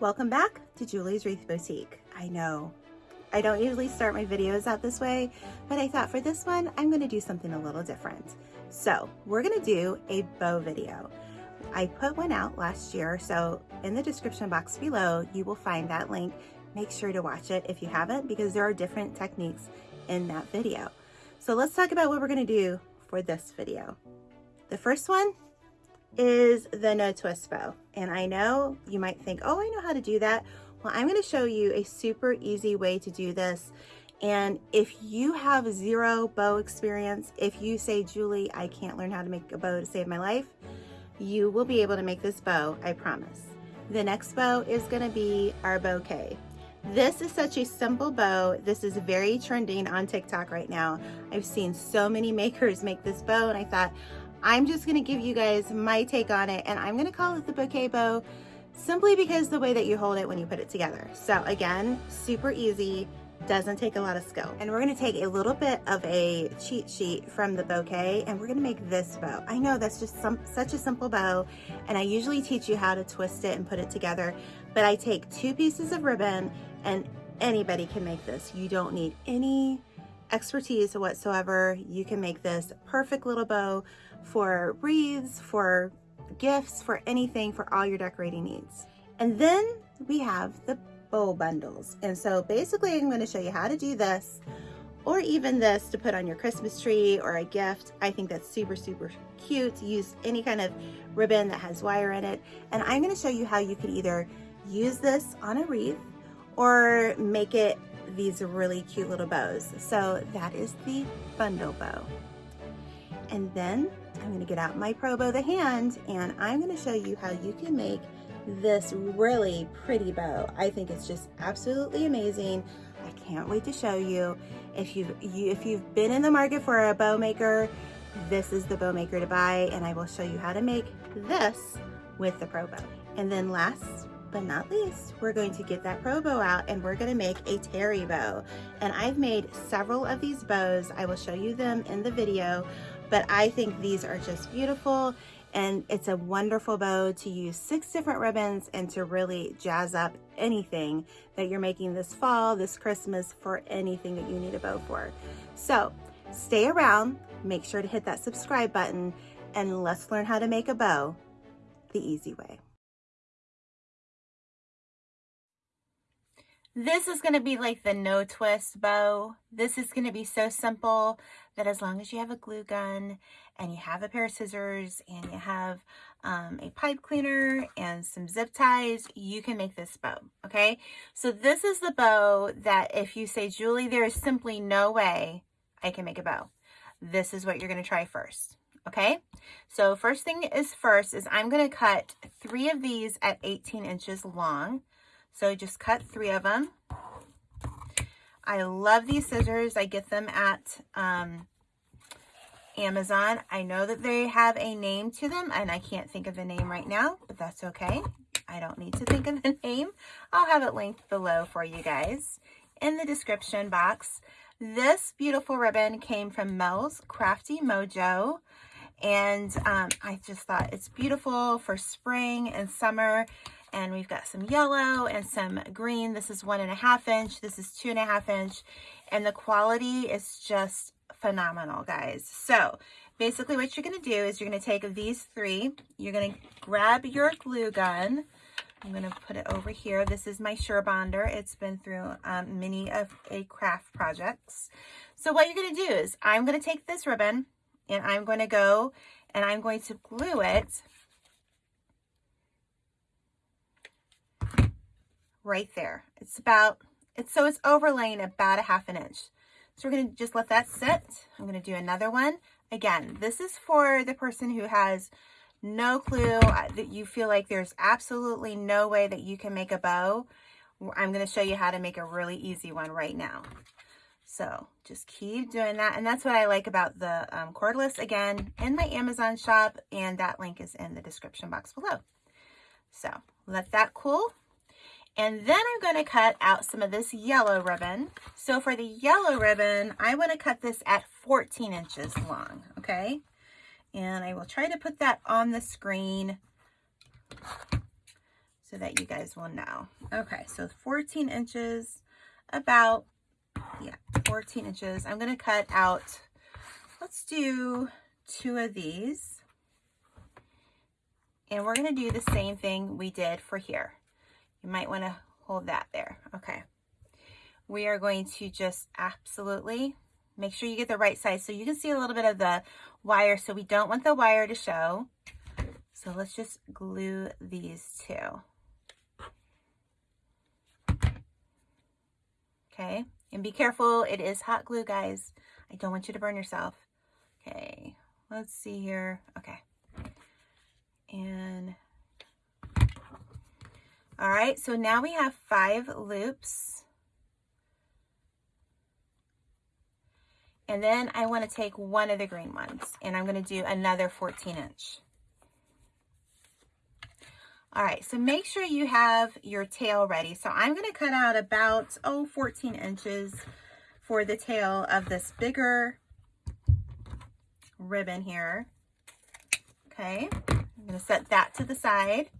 Welcome back to Julie's Wreath Boutique. I know I don't usually start my videos out this way, but I thought for this one, I'm gonna do something a little different. So we're gonna do a bow video. I put one out last year, so in the description box below, you will find that link. Make sure to watch it if you haven't, because there are different techniques in that video. So let's talk about what we're gonna do for this video. The first one is the no twist bow. And I know you might think, oh, I know how to do that. Well, I'm gonna show you a super easy way to do this. And if you have zero bow experience, if you say, Julie, I can't learn how to make a bow to save my life, you will be able to make this bow, I promise. The next bow is gonna be our bouquet. This is such a simple bow. This is very trending on TikTok right now. I've seen so many makers make this bow and I thought, I'm just gonna give you guys my take on it and I'm gonna call it the bouquet bow simply because the way that you hold it when you put it together. So again, super easy, doesn't take a lot of skill. And we're gonna take a little bit of a cheat sheet from the bouquet and we're gonna make this bow. I know that's just some, such a simple bow and I usually teach you how to twist it and put it together, but I take two pieces of ribbon and anybody can make this. You don't need any expertise whatsoever. You can make this perfect little bow for wreaths, for gifts, for anything, for all your decorating needs. And then we have the bow bundles. And so basically I'm gonna show you how to do this or even this to put on your Christmas tree or a gift. I think that's super, super cute. Use any kind of ribbon that has wire in it. And I'm gonna show you how you could either use this on a wreath or make it these really cute little bows. So that is the bundle bow. And then I'm gonna get out my Pro Bow the hand and I'm gonna show you how you can make this really pretty bow. I think it's just absolutely amazing. I can't wait to show you. If you've, you, if you've been in the market for a bow maker, this is the bow maker to buy and I will show you how to make this with the Pro Bow. And then last but not least, we're going to get that Pro Bow out and we're gonna make a terry bow. And I've made several of these bows. I will show you them in the video, but I think these are just beautiful and it's a wonderful bow to use six different ribbons and to really jazz up anything that you're making this fall, this Christmas, for anything that you need a bow for. So stay around, make sure to hit that subscribe button, and let's learn how to make a bow the easy way. This is going to be like the no twist bow. This is going to be so simple that as long as you have a glue gun and you have a pair of scissors and you have um, a pipe cleaner and some zip ties, you can make this bow, okay? So this is the bow that if you say, Julie, there is simply no way I can make a bow. This is what you're going to try first, okay? So first thing is first is I'm going to cut three of these at 18 inches long. So just cut three of them. I love these scissors. I get them at um, Amazon. I know that they have a name to them and I can't think of the name right now, but that's okay. I don't need to think of the name. I'll have it linked below for you guys in the description box. This beautiful ribbon came from Mel's Crafty Mojo. And um, I just thought it's beautiful for spring and summer and we've got some yellow and some green. This is one and a half inch. This is two and a half inch. And the quality is just phenomenal, guys. So basically what you're going to do is you're going to take these three. You're going to grab your glue gun. I'm going to put it over here. This is my Surebonder. It's been through um, many of a craft projects. So what you're going to do is I'm going to take this ribbon and I'm going to go and I'm going to glue it right there. It's about, it's so it's overlaying about a half an inch. So we're going to just let that sit. I'm going to do another one. Again, this is for the person who has no clue uh, that you feel like there's absolutely no way that you can make a bow. I'm going to show you how to make a really easy one right now. So just keep doing that. And that's what I like about the um, cordless, again, in my Amazon shop. And that link is in the description box below. So let that cool. And then I'm going to cut out some of this yellow ribbon. So for the yellow ribbon, I want to cut this at 14 inches long, okay? And I will try to put that on the screen so that you guys will know. Okay, so 14 inches, about, yeah, 14 inches. I'm going to cut out, let's do two of these. And we're going to do the same thing we did for here. You might want to hold that there. Okay. We are going to just absolutely make sure you get the right size. So you can see a little bit of the wire. So we don't want the wire to show. So let's just glue these two. Okay, and be careful. It is hot glue, guys. I don't want you to burn yourself. Okay, let's see here. Okay. And all right, so now we have five loops. And then I want to take one of the green ones and I'm going to do another 14 inch. All right, so make sure you have your tail ready. So I'm gonna cut out about, oh, 14 inches for the tail of this bigger ribbon here. Okay, I'm gonna set that to the side.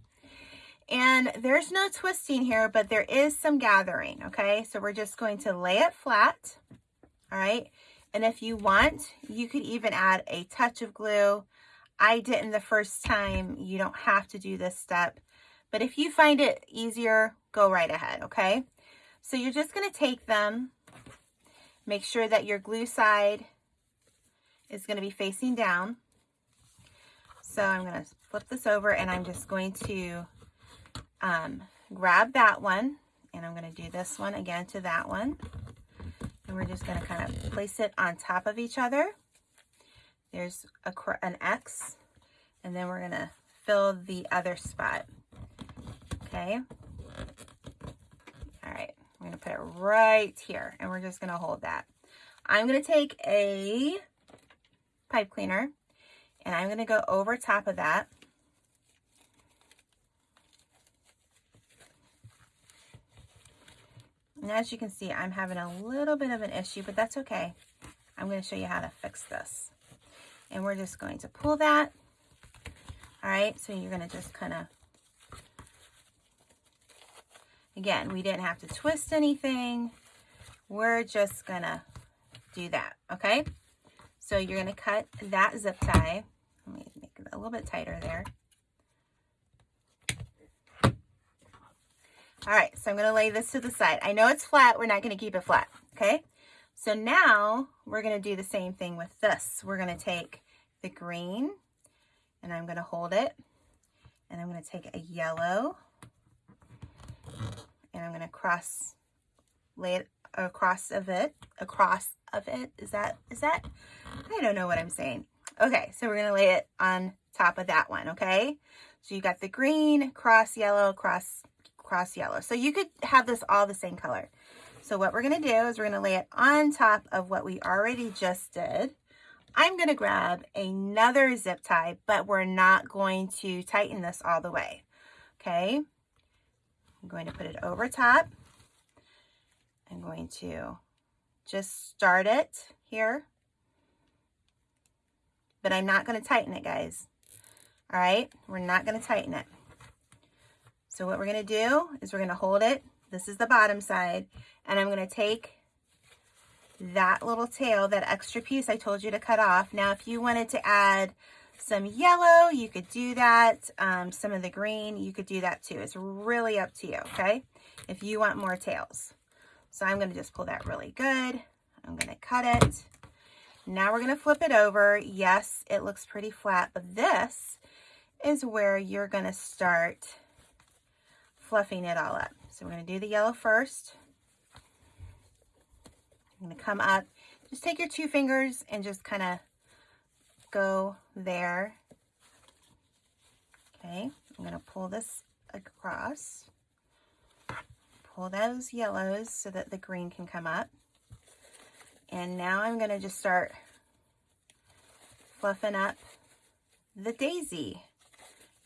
And there's no twisting here, but there is some gathering, okay? So we're just going to lay it flat, all right? And if you want, you could even add a touch of glue I didn't the first time. You don't have to do this step. But if you find it easier, go right ahead, okay? So you're just going to take them, make sure that your glue side is going to be facing down. So I'm going to flip this over and I'm just going to um, grab that one and I'm going to do this one again to that one. And we're just going to kind of place it on top of each other. There's a, an X, and then we're gonna fill the other spot, okay? All right, I'm gonna put it right here, and we're just gonna hold that. I'm gonna take a pipe cleaner, and I'm gonna go over top of that. And as you can see, I'm having a little bit of an issue, but that's okay. I'm going to show you how to fix this and we're just going to pull that. All right, so you're going to just kind of, again, we didn't have to twist anything. We're just going to do that, okay? So you're going to cut that zip tie. Let me make it a little bit tighter there. All right, so I'm going to lay this to the side. I know it's flat. We're not going to keep it flat, okay? So now we're going to do the same thing with this. We're going to take the green and I'm going to hold it and I'm going to take a yellow and I'm going to cross, lay it across of it, across of it. Is that, is that, I don't know what I'm saying. Okay, so we're going to lay it on top of that one, okay? So you got the green, cross yellow, cross, cross yellow. So you could have this all the same color. So what we're going to do is we're going to lay it on top of what we already just did. I'm going to grab another zip tie, but we're not going to tighten this all the way. Okay. I'm going to put it over top. I'm going to just start it here. But I'm not going to tighten it, guys. All right. We're not going to tighten it. So what we're going to do is we're going to hold it. This is the bottom side and I'm going to take that little tail, that extra piece I told you to cut off. Now, if you wanted to add some yellow, you could do that. Um, some of the green, you could do that too. It's really up to you, okay? If you want more tails. So I'm going to just pull that really good. I'm going to cut it. Now we're going to flip it over. Yes, it looks pretty flat, but this is where you're going to start fluffing it all up. So we're going to do the yellow first. I'm going to come up. Just take your two fingers and just kind of go there. Okay, I'm going to pull this across. Pull those yellows so that the green can come up. And now I'm going to just start fluffing up the daisy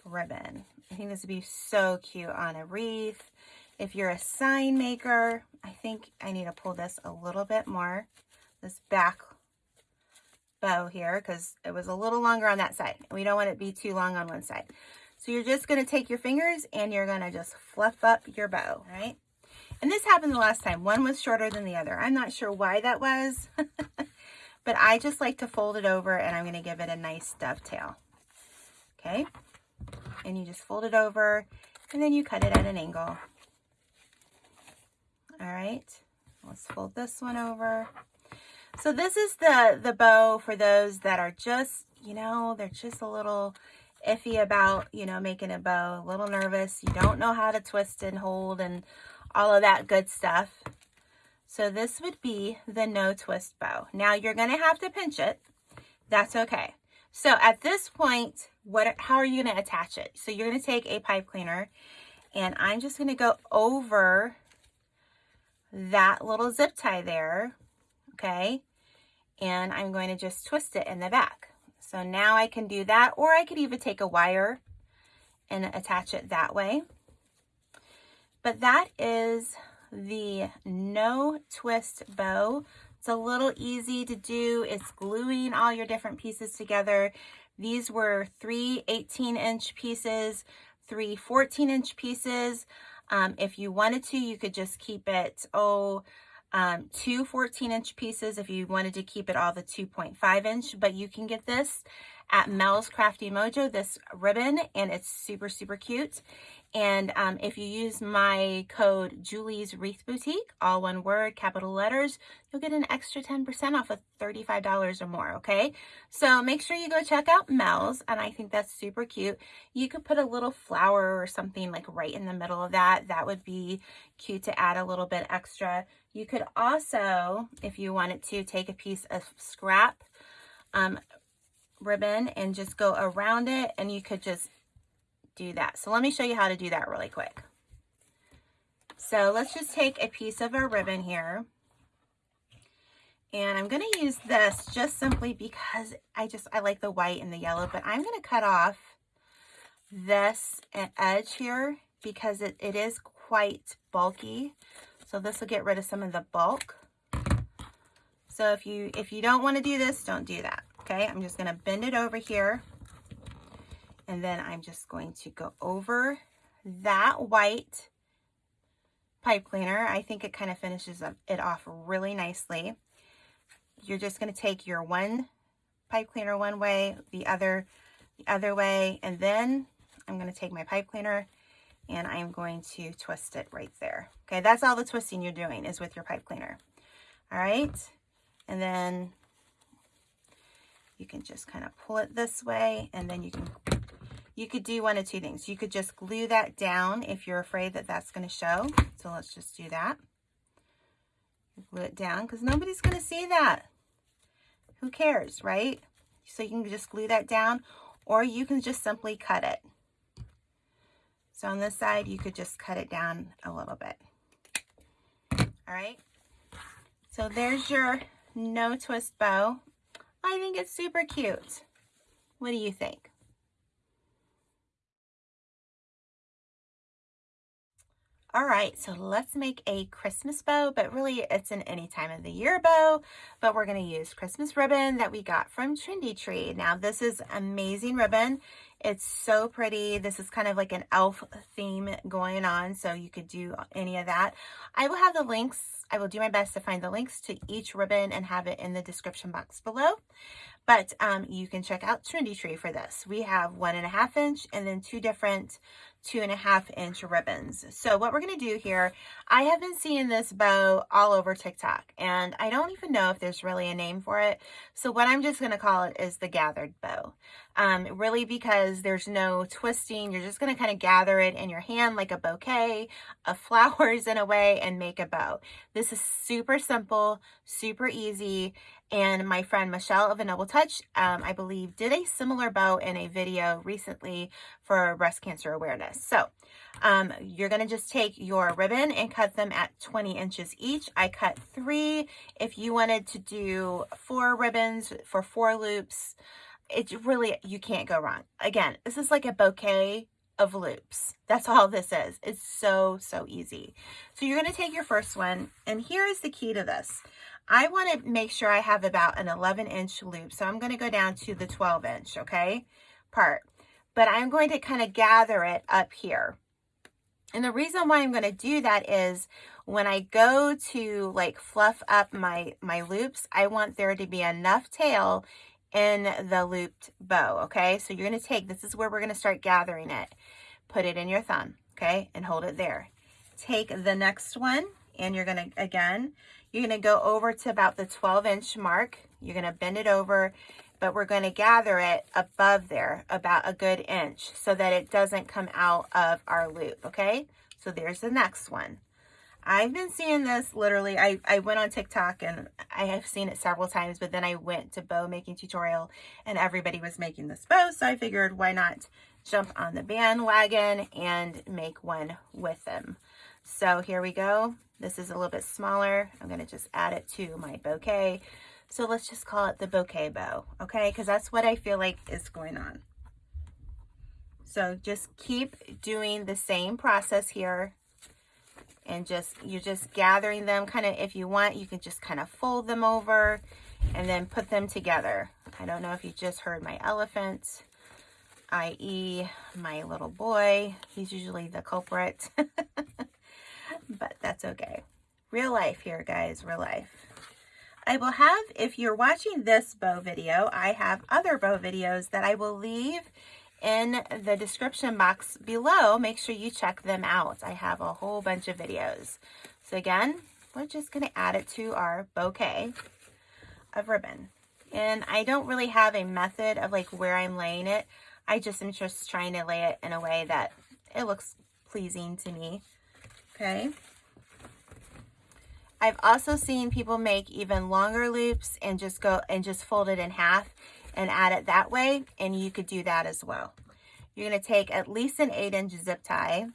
ribbon. I think this would be so cute on a wreath. If you're a sign maker, I think I need to pull this a little bit more, this back bow here, because it was a little longer on that side. We don't want it to be too long on one side. So you're just going to take your fingers and you're going to just fluff up your bow, right? And this happened the last time. One was shorter than the other. I'm not sure why that was, but I just like to fold it over and I'm going to give it a nice dovetail. Okay. And you just fold it over and then you cut it at an angle. All right. Let's fold this one over. So this is the, the bow for those that are just, you know, they're just a little iffy about, you know, making a bow, a little nervous. You don't know how to twist and hold and all of that good stuff. So this would be the no twist bow. Now you're going to have to pinch it. That's okay. So at this point, what? how are you going to attach it? So you're going to take a pipe cleaner and I'm just going to go over that little zip tie there. Okay. And I'm going to just twist it in the back. So now I can do that, or I could even take a wire and attach it that way. But that is the no twist bow. It's a little easy to do. It's gluing all your different pieces together. These were three 18 inch pieces, three 14 inch pieces. Um, if you wanted to, you could just keep it, oh, um, two 14 inch pieces if you wanted to keep it all the 2.5 inch, but you can get this at Mel's Crafty Mojo, this ribbon, and it's super, super cute. And um, if you use my code Julie's Wreath Boutique, all one word, capital letters, you'll get an extra 10% off of $35 or more, okay? So make sure you go check out Mel's, and I think that's super cute. You could put a little flower or something like right in the middle of that. That would be cute to add a little bit extra. You could also, if you wanted to, take a piece of scrap um, ribbon and just go around it, and you could just do that. So let me show you how to do that really quick. So let's just take a piece of our ribbon here. And I'm going to use this just simply because I just, I like the white and the yellow, but I'm going to cut off this edge here because it, it is quite bulky. So this will get rid of some of the bulk. So if you, if you don't want to do this, don't do that. Okay. I'm just going to bend it over here and then I'm just going to go over that white pipe cleaner. I think it kind of finishes it off really nicely. You're just going to take your one pipe cleaner one way, the other the other way, and then I'm going to take my pipe cleaner and I'm going to twist it right there. Okay, that's all the twisting you're doing is with your pipe cleaner. All right, and then you can just kind of pull it this way and then you can you could do one of two things. You could just glue that down if you're afraid that that's going to show. So let's just do that. Glue it down because nobody's going to see that. Who cares, right? So you can just glue that down or you can just simply cut it. So on this side, you could just cut it down a little bit. All right. So there's your no twist bow. I think it's super cute. What do you think? All right, so let's make a Christmas bow, but really it's an any time of the year bow, but we're gonna use Christmas ribbon that we got from Trendy Tree. Now this is amazing ribbon. It's so pretty. This is kind of like an elf theme going on, so you could do any of that. I will have the links. I will do my best to find the links to each ribbon and have it in the description box below. But um, you can check out Trendy Tree for this. We have one and a half inch and then two different two and a half inch ribbons. So what we're going to do here, I have been seeing this bow all over TikTok and I don't even know if there's really a name for it. So what I'm just going to call it is the gathered bow. Um, really because there's no twisting. You're just going to kind of gather it in your hand like a bouquet of flowers in a way and make a bow. This is super simple, super easy. And my friend Michelle of A Noble Touch, um, I believe, did a similar bow in a video recently for breast cancer awareness. So um, you're going to just take your ribbon and cut them at 20 inches each. I cut three. If you wanted to do four ribbons for four loops, it's really, you can't go wrong. Again, this is like a bouquet of loops. That's all this is. It's so, so easy. So you're going to take your first one, and here is the key to this. I want to make sure I have about an 11 inch loop. So I'm going to go down to the 12 inch, okay, part. but I'm going to kind of gather it up here. And the reason why I'm going to do that is when I go to like fluff up my, my loops, I want there to be enough tail in the looped bow, okay? So you're going to take, this is where we're going to start gathering it. Put it in your thumb, okay? And hold it there. Take the next one and you're going to, again, you're going to go over to about the 12 inch mark. You're going to bend it over, but we're going to gather it above there about a good inch so that it doesn't come out of our loop, okay? So there's the next one. I've been seeing this literally, I, I went on TikTok and I have seen it several times, but then I went to bow making tutorial and everybody was making this bow. So I figured why not jump on the bandwagon and make one with them. So here we go. This is a little bit smaller. I'm going to just add it to my bouquet. So let's just call it the bouquet bow, okay? Because that's what I feel like is going on. So just keep doing the same process here and just you're just gathering them kind of if you want you can just kind of fold them over and then put them together I don't know if you just heard my elephant i.e my little boy he's usually the culprit but that's okay real life here guys real life I will have if you're watching this bow video I have other bow videos that I will leave in the description box below. Make sure you check them out. I have a whole bunch of videos. So again, we're just going to add it to our bouquet of ribbon. And I don't really have a method of like where I'm laying it. I just am just trying to lay it in a way that it looks pleasing to me. Okay. I've also seen people make even longer loops and just go and just fold it in half and add it that way. And you could do that as well. You're going to take at least an 8 inch zip tie.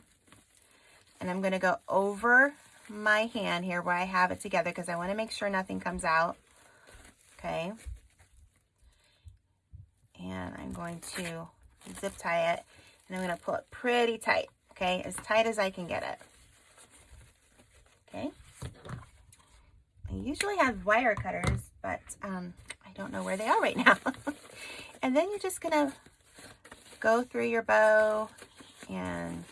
And I'm going to go over my hand here where I have it together because I want to make sure nothing comes out. Okay. And I'm going to zip tie it. And I'm going to pull it pretty tight. Okay. As tight as I can get it. Okay. I usually have wire cutters, but um, I don't know where they are right now. and then you're just to go through your bow and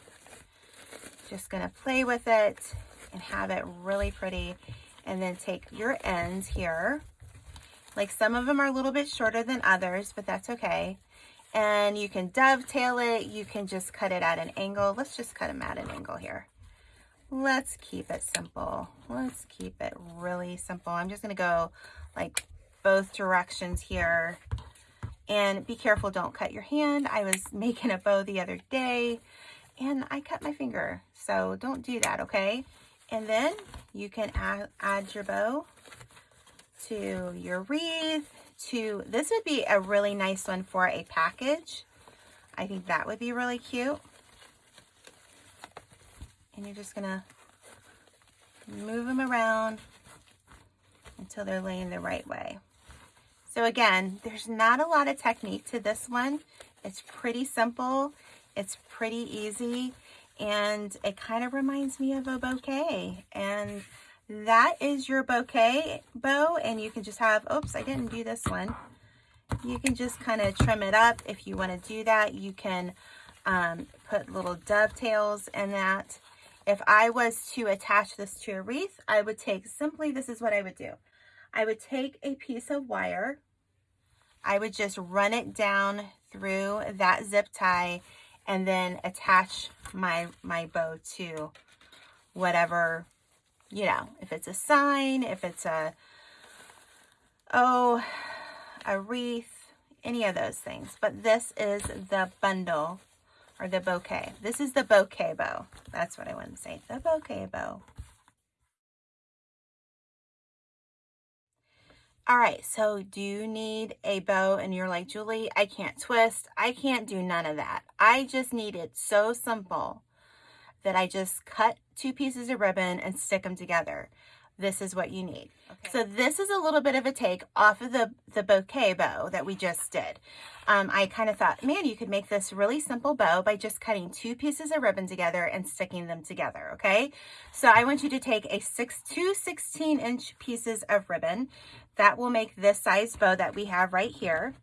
just to play with it and have it really pretty. And then take your ends here. Like some of them are a little bit shorter than others, but that's okay. And you can dovetail it. You can just cut it at an angle. Let's just cut them at an angle here. Let's keep it simple. Let's keep it really simple. I'm just going to go like both directions here. And be careful, don't cut your hand. I was making a bow the other day and I cut my finger. So don't do that, okay? And then you can add, add your bow to your wreath, to, this would be a really nice one for a package. I think that would be really cute. And you're just gonna move them around until they're laying the right way. So again, there's not a lot of technique to this one. It's pretty simple. It's pretty easy. And it kind of reminds me of a bouquet. And that is your bouquet bow. And you can just have, oops, I didn't do this one. You can just kind of trim it up if you want to do that. You can um, put little dovetails in that. If I was to attach this to a wreath, I would take simply, this is what I would do. I would take a piece of wire I would just run it down through that zip tie and then attach my, my bow to whatever, you know, if it's a sign, if it's a, oh, a wreath, any of those things. But this is the bundle or the bouquet. This is the bouquet bow. That's what I want to say, the bouquet bow. All right, so do you need a bow and you're like, Julie, I can't twist. I can't do none of that. I just need it so simple that I just cut two pieces of ribbon and stick them together. This is what you need. Okay. So this is a little bit of a take off of the, the bouquet bow that we just did. Um, I kind of thought, man, you could make this really simple bow by just cutting two pieces of ribbon together and sticking them together, okay? So I want you to take a six, two 16 inch pieces of ribbon, that will make this size bow that we have right here.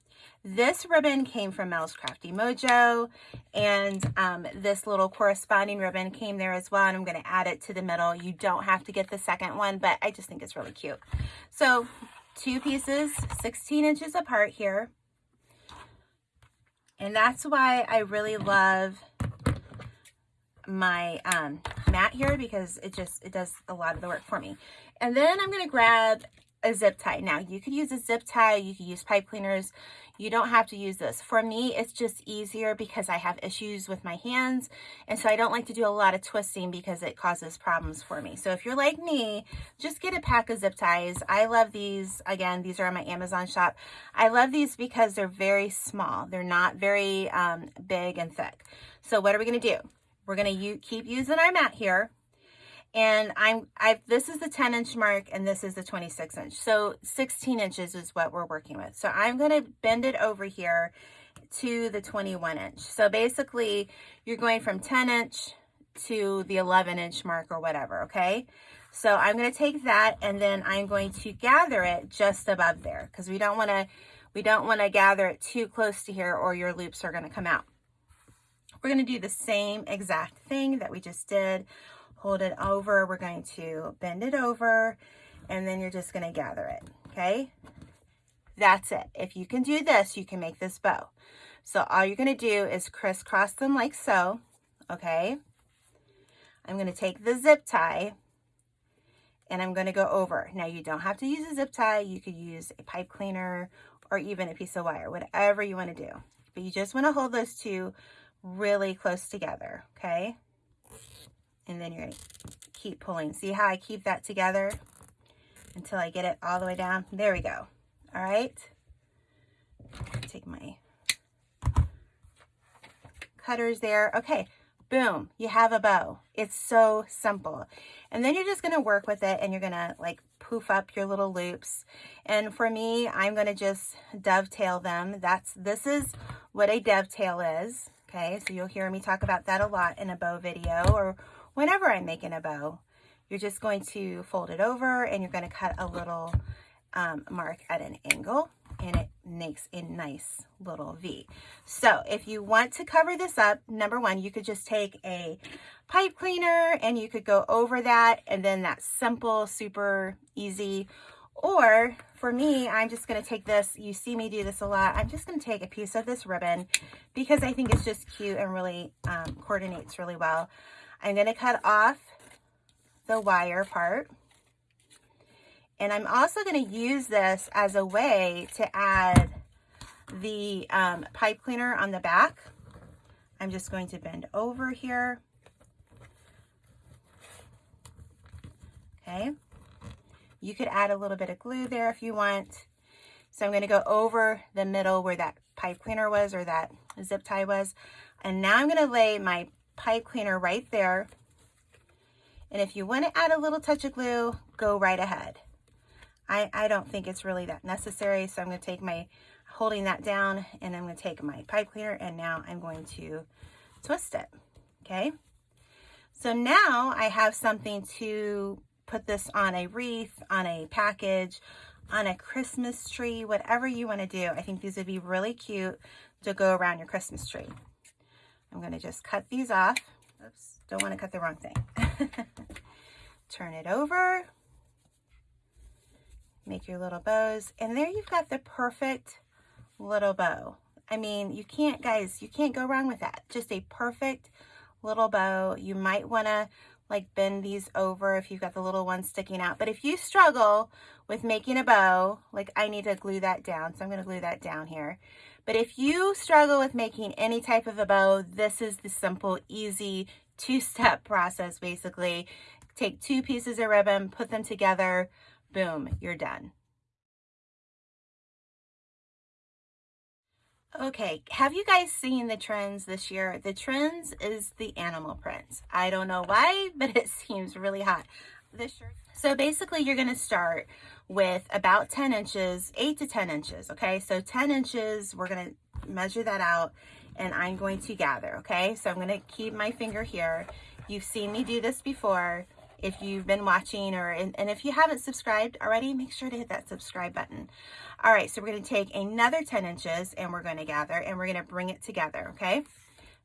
This ribbon came from Mel's Crafty Mojo, and um, this little corresponding ribbon came there as well, and I'm going to add it to the middle. You don't have to get the second one, but I just think it's really cute. So two pieces, 16 inches apart here. And that's why I really love my um, mat here because it just, it does a lot of the work for me. And then I'm going to grab a zip tie. Now you could use a zip tie, you could use pipe cleaners. You don't have to use this. For me, it's just easier because I have issues with my hands. And so I don't like to do a lot of twisting because it causes problems for me. So if you're like me, just get a pack of zip ties. I love these. Again, these are on my Amazon shop. I love these because they're very small. They're not very um, big and thick. So what are we going to do? We're going to keep using our mat here and I'm I've this is the 10 inch mark and this is the 26 inch. So 16 inches is what we're working with. So I'm going to bend it over here to the 21 inch. So basically you're going from 10 inch to the 11 inch mark or whatever okay? So I'm going to take that and then I'm going to gather it just above there because we don't want to we don't want to gather it too close to here or your loops are going to come out. We're going to do the same exact thing that we just did hold it over. We're going to bend it over and then you're just going to gather it. Okay. That's it. If you can do this, you can make this bow. So all you're going to do is crisscross them like so. Okay. I'm going to take the zip tie and I'm going to go over. Now you don't have to use a zip tie. You could use a pipe cleaner or even a piece of wire, whatever you want to do. But you just want to hold those two really close together. Okay and then you're to keep pulling. See how I keep that together until I get it all the way down? There we go. All right. Take my cutters there. Okay, boom, you have a bow. It's so simple. And then you're just gonna work with it and you're gonna like poof up your little loops. And for me, I'm gonna just dovetail them. That's, this is what a dovetail is. Okay, so you'll hear me talk about that a lot in a bow video or whenever I'm making a bow, you're just going to fold it over and you're going to cut a little um, mark at an angle and it makes a nice little V. So if you want to cover this up, number one, you could just take a pipe cleaner and you could go over that and then that's simple, super easy. Or for me, I'm just going to take this, you see me do this a lot, I'm just going to take a piece of this ribbon because I think it's just cute and really um, coordinates really well. I'm going to cut off the wire part. And I'm also going to use this as a way to add the um, pipe cleaner on the back. I'm just going to bend over here. Okay. You could add a little bit of glue there if you want. So I'm going to go over the middle where that pipe cleaner was or that zip tie was. And now I'm going to lay my pipe cleaner right there. And if you want to add a little touch of glue, go right ahead. I, I don't think it's really that necessary. So I'm going to take my, holding that down and I'm going to take my pipe cleaner and now I'm going to twist it. Okay. So now I have something to put this on a wreath, on a package, on a Christmas tree, whatever you want to do. I think these would be really cute to go around your Christmas tree. I'm going to just cut these off. Oops, don't want to cut the wrong thing. Turn it over. Make your little bows. And there you've got the perfect little bow. I mean, you can't, guys, you can't go wrong with that. Just a perfect little bow. You might want to like bend these over if you've got the little ones sticking out. But if you struggle with making a bow, like I need to glue that down. So I'm going to glue that down here. But if you struggle with making any type of a bow, this is the simple, easy two-step process basically. Take two pieces of ribbon, put them together, boom, you're done. Okay, have you guys seen the trends this year? The trends is the animal prints. I don't know why, but it seems really hot. This shirt. So basically you're gonna start with about 10 inches, 8 to 10 inches, okay? So 10 inches, we're going to measure that out and I'm going to gather, okay? So I'm going to keep my finger here. You've seen me do this before if you've been watching or, and, and if you haven't subscribed already, make sure to hit that subscribe button. All right, so we're gonna take another 10 inches and we're gonna gather and we're gonna bring it together, okay?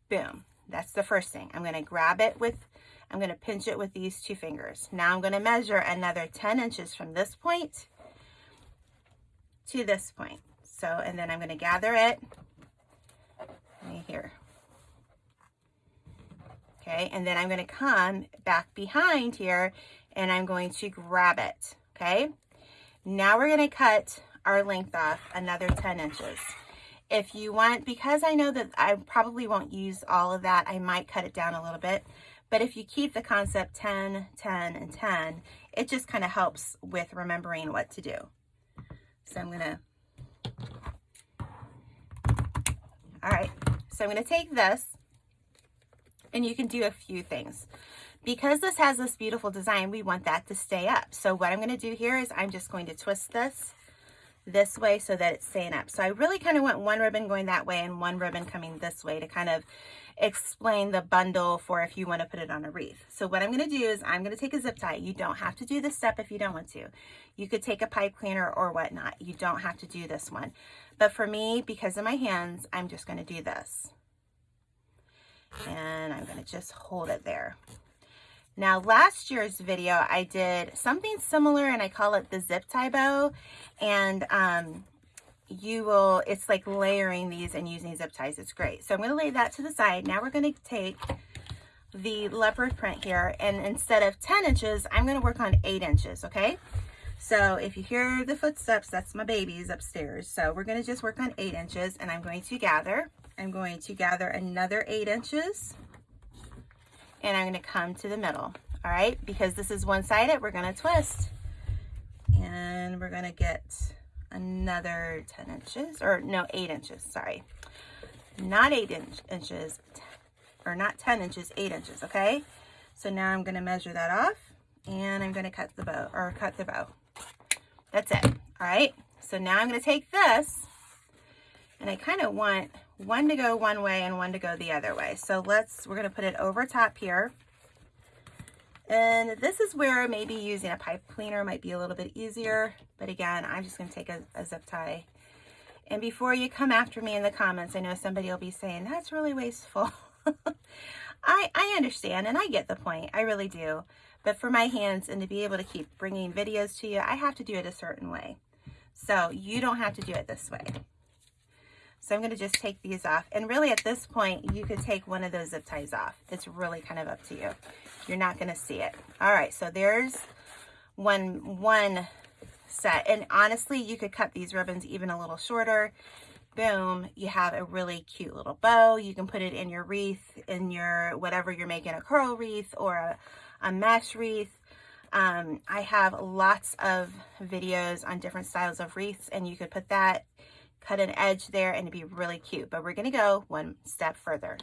Boom, that's the first thing. I'm gonna grab it with, I'm gonna pinch it with these two fingers. Now I'm gonna measure another 10 inches from this point to this point. So, and then I'm gonna gather it right here. Okay, and then I'm gonna come back behind here and I'm going to grab it, okay? Now we're gonna cut our length off another 10 inches. If you want, because I know that I probably won't use all of that, I might cut it down a little bit. But if you keep the concept 10, 10, and 10, it just kind of helps with remembering what to do. So I'm gonna, all right, so I'm gonna take this and you can do a few things. Because this has this beautiful design, we want that to stay up. So what I'm gonna do here is I'm just going to twist this this way so that it's staying up. So I really kind of want one ribbon going that way and one ribbon coming this way to kind of explain the bundle for if you want to put it on a wreath. So what I'm going to do is I'm going to take a zip tie. You don't have to do this step if you don't want to. You could take a pipe cleaner or whatnot. You don't have to do this one. But for me, because of my hands, I'm just going to do this. And I'm going to just hold it there. Now, last year's video, I did something similar and I call it the zip tie bow. And um, you will, it's like layering these and using zip ties. It's great. So I'm going to lay that to the side. Now we're going to take the leopard print here and instead of 10 inches, I'm going to work on 8 inches, okay? So if you hear the footsteps, that's my babies upstairs. So we're going to just work on 8 inches and I'm going to gather. I'm going to gather another 8 inches and I'm gonna come to the middle, all right? Because this is one-sided, we're gonna twist. And we're gonna get another 10 inches, or no, eight inches, sorry. Not eight inch, inches, or not 10 inches, eight inches, okay? So now I'm gonna measure that off and I'm gonna cut the bow, or cut the bow. That's it, all right? So now I'm gonna take this and I kind of want one to go one way and one to go the other way. So let's, we're gonna put it over top here. And this is where maybe using a pipe cleaner might be a little bit easier. But again, I'm just gonna take a, a zip tie. And before you come after me in the comments, I know somebody will be saying, that's really wasteful. I, I understand and I get the point, I really do. But for my hands and to be able to keep bringing videos to you, I have to do it a certain way. So you don't have to do it this way. So I'm going to just take these off. And really at this point, you could take one of those zip ties off. It's really kind of up to you. You're not going to see it. All right, so there's one, one set. And honestly, you could cut these ribbons even a little shorter. Boom, you have a really cute little bow. You can put it in your wreath, in your whatever you're making, a coral wreath or a, a mesh wreath. Um, I have lots of videos on different styles of wreaths and you could put that cut an edge there and it'd be really cute. But we're gonna go one step further.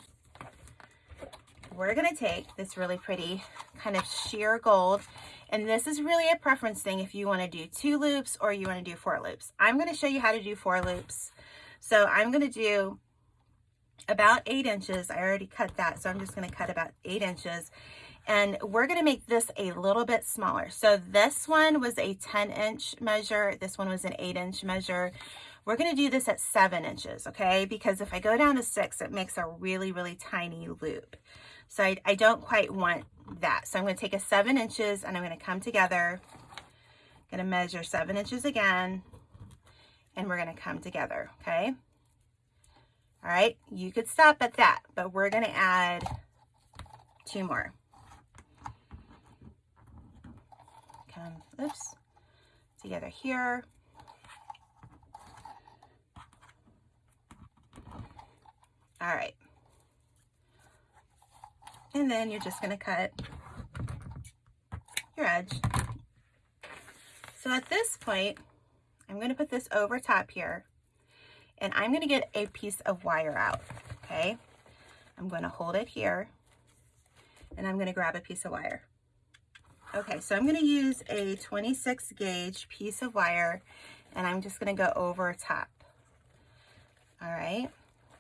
We're gonna take this really pretty kind of sheer gold and this is really a preference thing if you wanna do two loops or you wanna do four loops. I'm gonna show you how to do four loops. So I'm gonna do about eight inches. I already cut that, so I'm just gonna cut about eight inches. And we're gonna make this a little bit smaller. So this one was a 10 inch measure. This one was an eight inch measure. We're going to do this at seven inches, okay? Because if I go down to six, it makes a really, really tiny loop. So I, I don't quite want that. So I'm going to take a seven inches and I'm going to come together. I'm going to measure seven inches again. And we're going to come together, okay? All right, you could stop at that, but we're going to add two more. Come, oops, together here. All right. And then you're just gonna cut your edge. So at this point, I'm gonna put this over top here and I'm gonna get a piece of wire out, okay? I'm gonna hold it here and I'm gonna grab a piece of wire. Okay, so I'm gonna use a 26 gauge piece of wire and I'm just gonna go over top. All right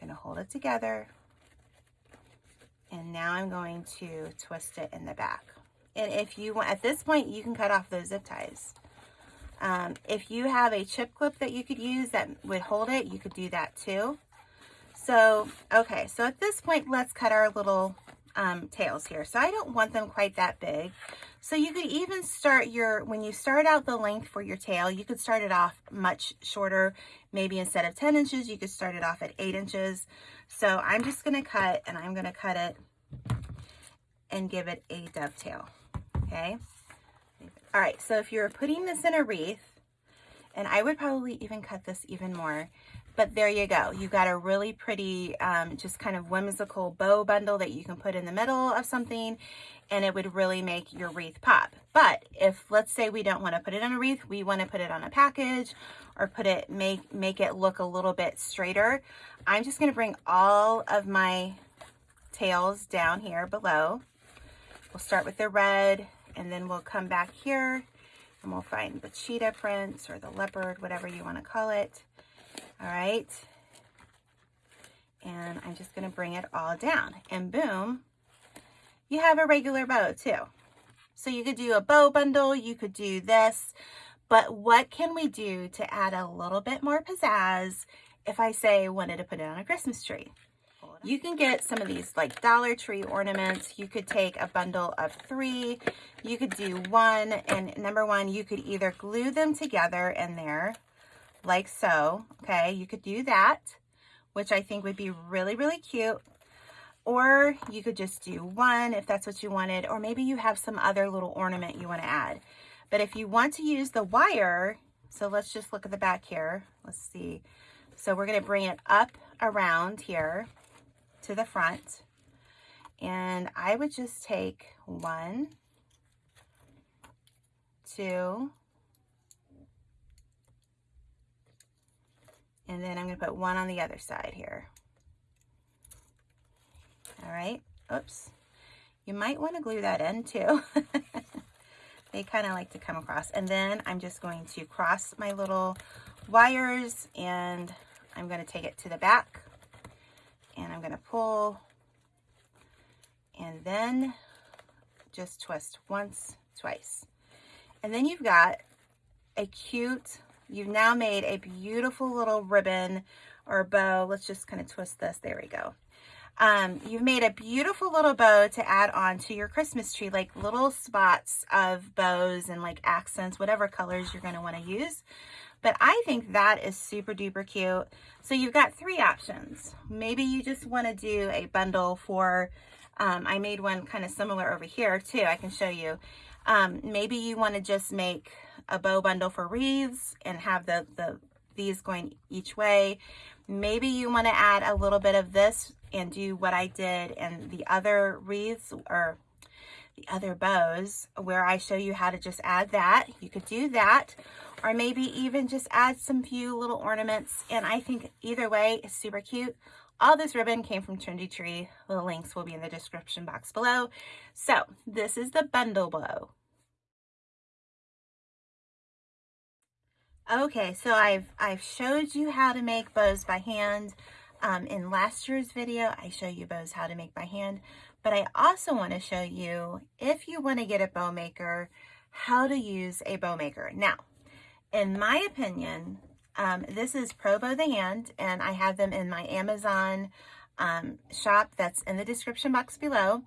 I'm going to hold it together. And now I'm going to twist it in the back. And if you want, at this point, you can cut off those zip ties. Um, if you have a chip clip that you could use that would hold it, you could do that too. So, okay, so at this point, let's cut our little um, tails here. So I don't want them quite that big. So you could even start your, when you start out the length for your tail, you could start it off much shorter. Maybe instead of 10 inches, you could start it off at 8 inches. So I'm just going to cut, and I'm going to cut it and give it a dovetail, okay? All right, so if you're putting this in a wreath, and I would probably even cut this even more, but there you go. You got a really pretty, um, just kind of whimsical bow bundle that you can put in the middle of something and it would really make your wreath pop. But if, let's say we don't want to put it on a wreath, we want to put it on a package or put it, make, make it look a little bit straighter. I'm just going to bring all of my tails down here below. We'll start with the red and then we'll come back here and we'll find the cheetah prints or the leopard, whatever you want to call it. All right. And I'm just going to bring it all down. And boom, you have a regular bow too. So you could do a bow bundle, you could do this, but what can we do to add a little bit more pizzazz if I say wanted to put it on a Christmas tree? You can get some of these like Dollar Tree ornaments. You could take a bundle of three. You could do one. And number one, you could either glue them together in there like so. Okay, you could do that, which I think would be really, really cute. Or you could just do one if that's what you wanted, or maybe you have some other little ornament you want to add. But if you want to use the wire, so let's just look at the back here. Let's see. So we're going to bring it up around here to the front. And I would just take one, two, And then I'm going to put one on the other side here. All right. Oops. You might want to glue that in too. they kind of like to come across. And then I'm just going to cross my little wires and I'm going to take it to the back and I'm going to pull and then just twist once, twice. And then you've got a cute You've now made a beautiful little ribbon or bow. Let's just kind of twist this. There we go. Um, you've made a beautiful little bow to add on to your Christmas tree, like little spots of bows and like accents, whatever colors you're going to want to use. But I think that is super duper cute. So you've got three options. Maybe you just want to do a bundle for, um, I made one kind of similar over here too. I can show you. Um, maybe you want to just make a bow bundle for wreaths and have the, the these going each way. Maybe you want to add a little bit of this and do what I did and the other wreaths or the other bows where I show you how to just add that. You could do that or maybe even just add some few little ornaments. And I think either way is super cute. All this ribbon came from Trendy Tree. The links will be in the description box below. So this is the bundle bow. Okay, so I've, I've showed you how to make bows by hand. Um, in last year's video, I show you bows how to make by hand, but I also want to show you, if you want to get a bow maker, how to use a bow maker. Now, in my opinion, um, this is Pro Bow the Hand, and I have them in my Amazon um, shop that's in the description box below.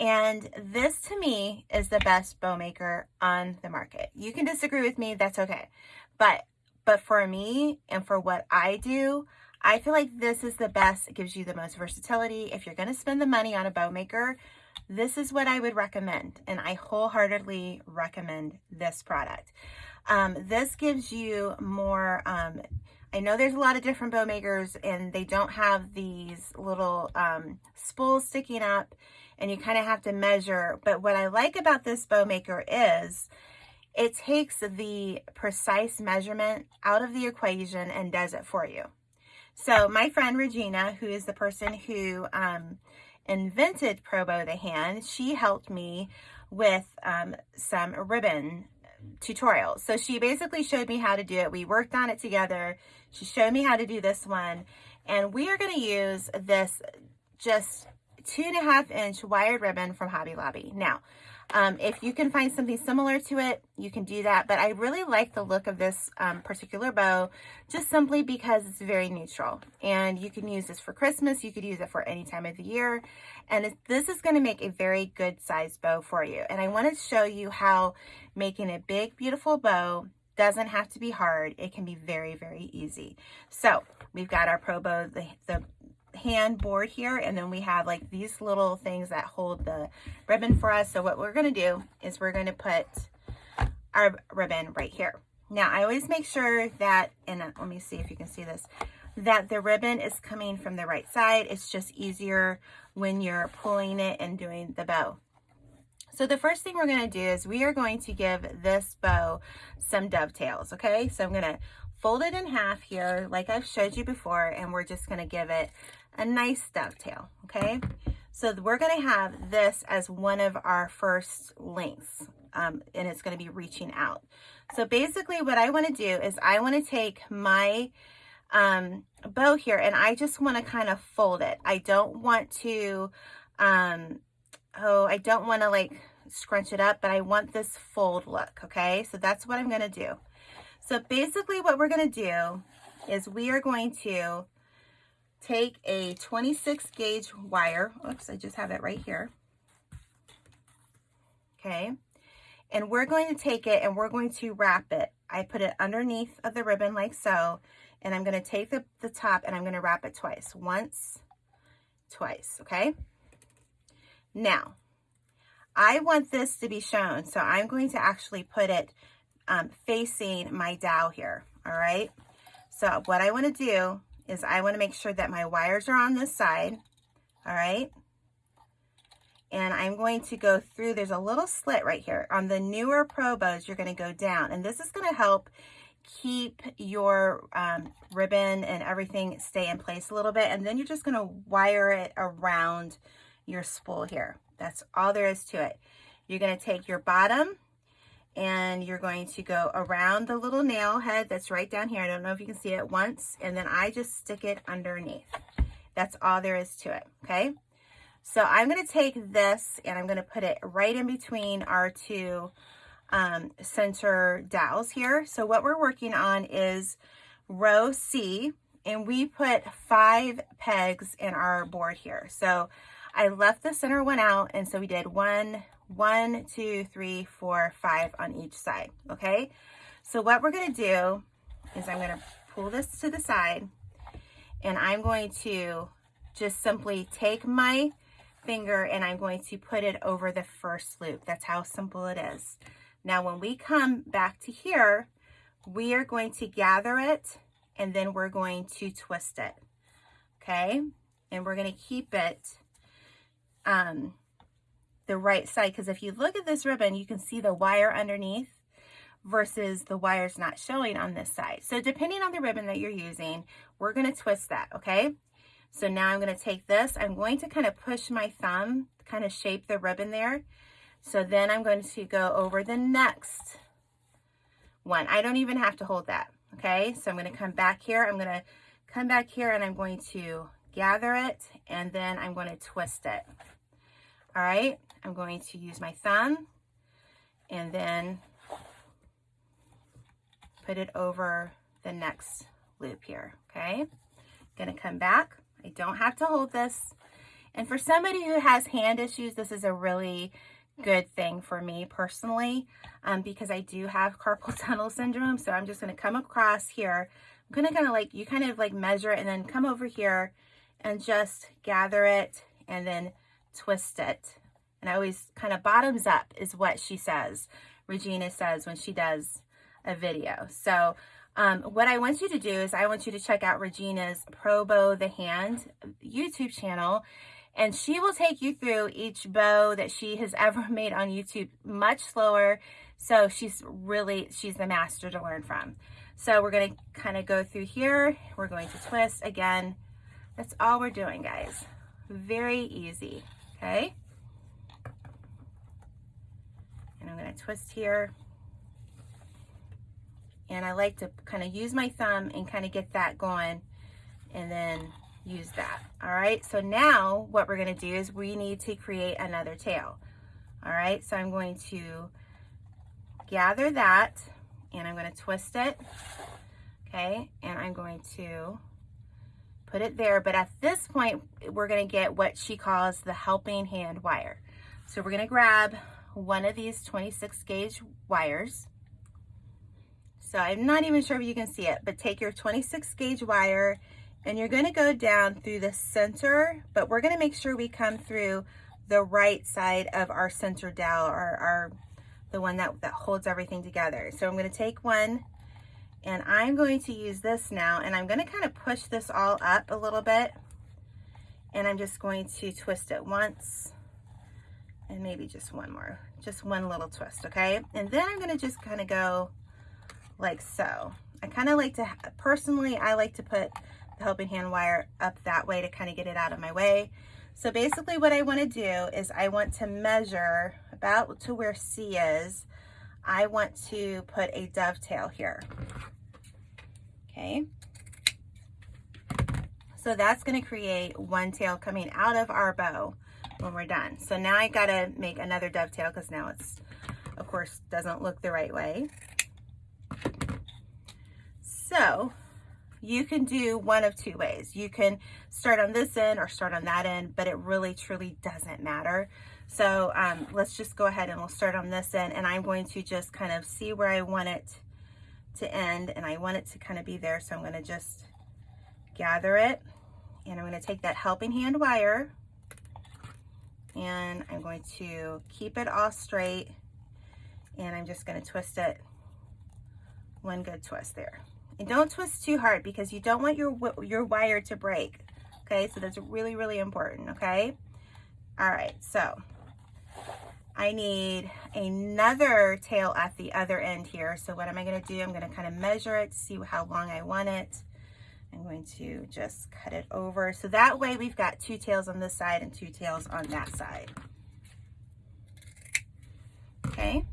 And this to me is the best bow maker on the market. You can disagree with me, that's okay. But but for me and for what I do, I feel like this is the best. It gives you the most versatility. If you're going to spend the money on a bow maker, this is what I would recommend. And I wholeheartedly recommend this product. Um, this gives you more, um, I know there's a lot of different bow makers and they don't have these little um, spools sticking up and you kind of have to measure. But what I like about this bow maker is it takes the precise measurement out of the equation and does it for you. So my friend Regina, who is the person who um, invented Pro Bow the Hand, she helped me with um, some ribbon tutorials. So she basically showed me how to do it. We worked on it together. She showed me how to do this one. And we are going to use this just two and a half inch wired ribbon from Hobby Lobby. Now, um, if you can find something similar to it, you can do that. But I really like the look of this um, particular bow just simply because it's very neutral. And you can use this for Christmas. You could use it for any time of the year. And this is going to make a very good size bow for you. And I want to show you how making a big, beautiful bow doesn't have to be hard. It can be very, very easy. So we've got our Pro Bow, the, the hand board here and then we have like these little things that hold the ribbon for us. So what we're going to do is we're going to put our ribbon right here. Now I always make sure that and uh, let me see if you can see this that the ribbon is coming from the right side. It's just easier when you're pulling it and doing the bow. So the first thing we're going to do is we are going to give this bow some dovetails okay? So I'm going to fold it in half here like I've showed you before and we're just going to give it a nice dovetail, okay? So we're gonna have this as one of our first lengths um, and it's gonna be reaching out. So basically what I wanna do is I wanna take my um, bow here and I just wanna kind of fold it. I don't want to, um, oh, I don't wanna like scrunch it up, but I want this fold look, okay? So that's what I'm gonna do. So basically what we're gonna do is we are going to take a 26 gauge wire. Oops, I just have it right here. Okay. And we're going to take it and we're going to wrap it. I put it underneath of the ribbon like so. And I'm going to take the, the top and I'm going to wrap it twice. Once, twice. Okay. Now, I want this to be shown. So I'm going to actually put it um, facing my dowel here. All right. So what I want to do is I want to make sure that my wires are on this side, all right? And I'm going to go through, there's a little slit right here. On the newer Pro bows, you're going to go down. And this is going to help keep your um, ribbon and everything stay in place a little bit. And then you're just going to wire it around your spool here. That's all there is to it. You're going to take your bottom and you're going to go around the little nail head that's right down here. I don't know if you can see it once, and then I just stick it underneath. That's all there is to it, okay? So I'm gonna take this and I'm gonna put it right in between our two um, center dowels here. So what we're working on is row C, and we put five pegs in our board here. So I left the center one out, and so we did one, one, two, three, four, five on each side, okay? So what we're gonna do is I'm gonna pull this to the side and I'm going to just simply take my finger and I'm going to put it over the first loop. That's how simple it is. Now when we come back to here, we are going to gather it and then we're going to twist it, okay? And we're gonna keep it um, the right side because if you look at this ribbon, you can see the wire underneath versus the wires not showing on this side. So depending on the ribbon that you're using, we're going to twist that, okay? So now I'm going to take this. I'm going to kind of push my thumb, kind of shape the ribbon there. So then I'm going to go over the next one. I don't even have to hold that, okay? So I'm going to come back here. I'm going to come back here and I'm going to gather it and then I'm going to twist it. All right, I'm going to use my thumb and then put it over the next loop here, okay? Gonna come back. I don't have to hold this. And for somebody who has hand issues, this is a really good thing for me personally um, because I do have carpal tunnel syndrome. So I'm just gonna come across here. I'm gonna kind of like, you kind of like measure it and then come over here and just gather it and then twist it and I always kind of bottoms up is what she says. Regina says when she does a video. So um, what I want you to do is I want you to check out Regina's Pro Bow the Hand YouTube channel and she will take you through each bow that she has ever made on YouTube much slower. So she's really, she's the master to learn from. So we're going to kind of go through here. We're going to twist again. That's all we're doing, guys. Very easy, okay? And I'm going to twist here. And I like to kind of use my thumb and kind of get that going and then use that. All right, so now what we're gonna do is we need to create another tail. All right, so I'm going to gather that and I'm gonna twist it, okay? And I'm going to put it there, but at this point, we're gonna get what she calls the helping hand wire. So we're gonna grab one of these 26 gauge wires. So I'm not even sure if you can see it, but take your 26 gauge wire and you're gonna go down through the center, but we're gonna make sure we come through the right side of our center dowel or our, the one that, that holds everything together. So I'm gonna take one and I'm going to use this now and I'm gonna kind of push this all up a little bit and I'm just going to twist it once and maybe just one more, just one little twist, okay? And then I'm gonna just kind of go like so. I kind of like to, personally, I like to put the helping hand wire up that way to kind of get it out of my way. So basically what I want to do is I want to measure about to where C is. I want to put a dovetail here. Okay. So that's to create one tail coming out of our bow when we're done. So now I got to make another dovetail because now it's, of course, doesn't look the right way. So you can do one of two ways. You can start on this end or start on that end, but it really truly doesn't matter. So um, let's just go ahead and we'll start on this end and I'm going to just kind of see where I want it to end and I want it to kind of be there. So I'm gonna just gather it and I'm gonna take that helping hand wire and I'm going to keep it all straight and I'm just gonna twist it one good twist there. And don't twist too hard because you don't want your, your wire to break. Okay, so that's really, really important, okay? All right, so I need another tail at the other end here. So what am I gonna do? I'm gonna kind of measure it, see how long I want it. I'm going to just cut it over. So that way we've got two tails on this side and two tails on that side. Okay.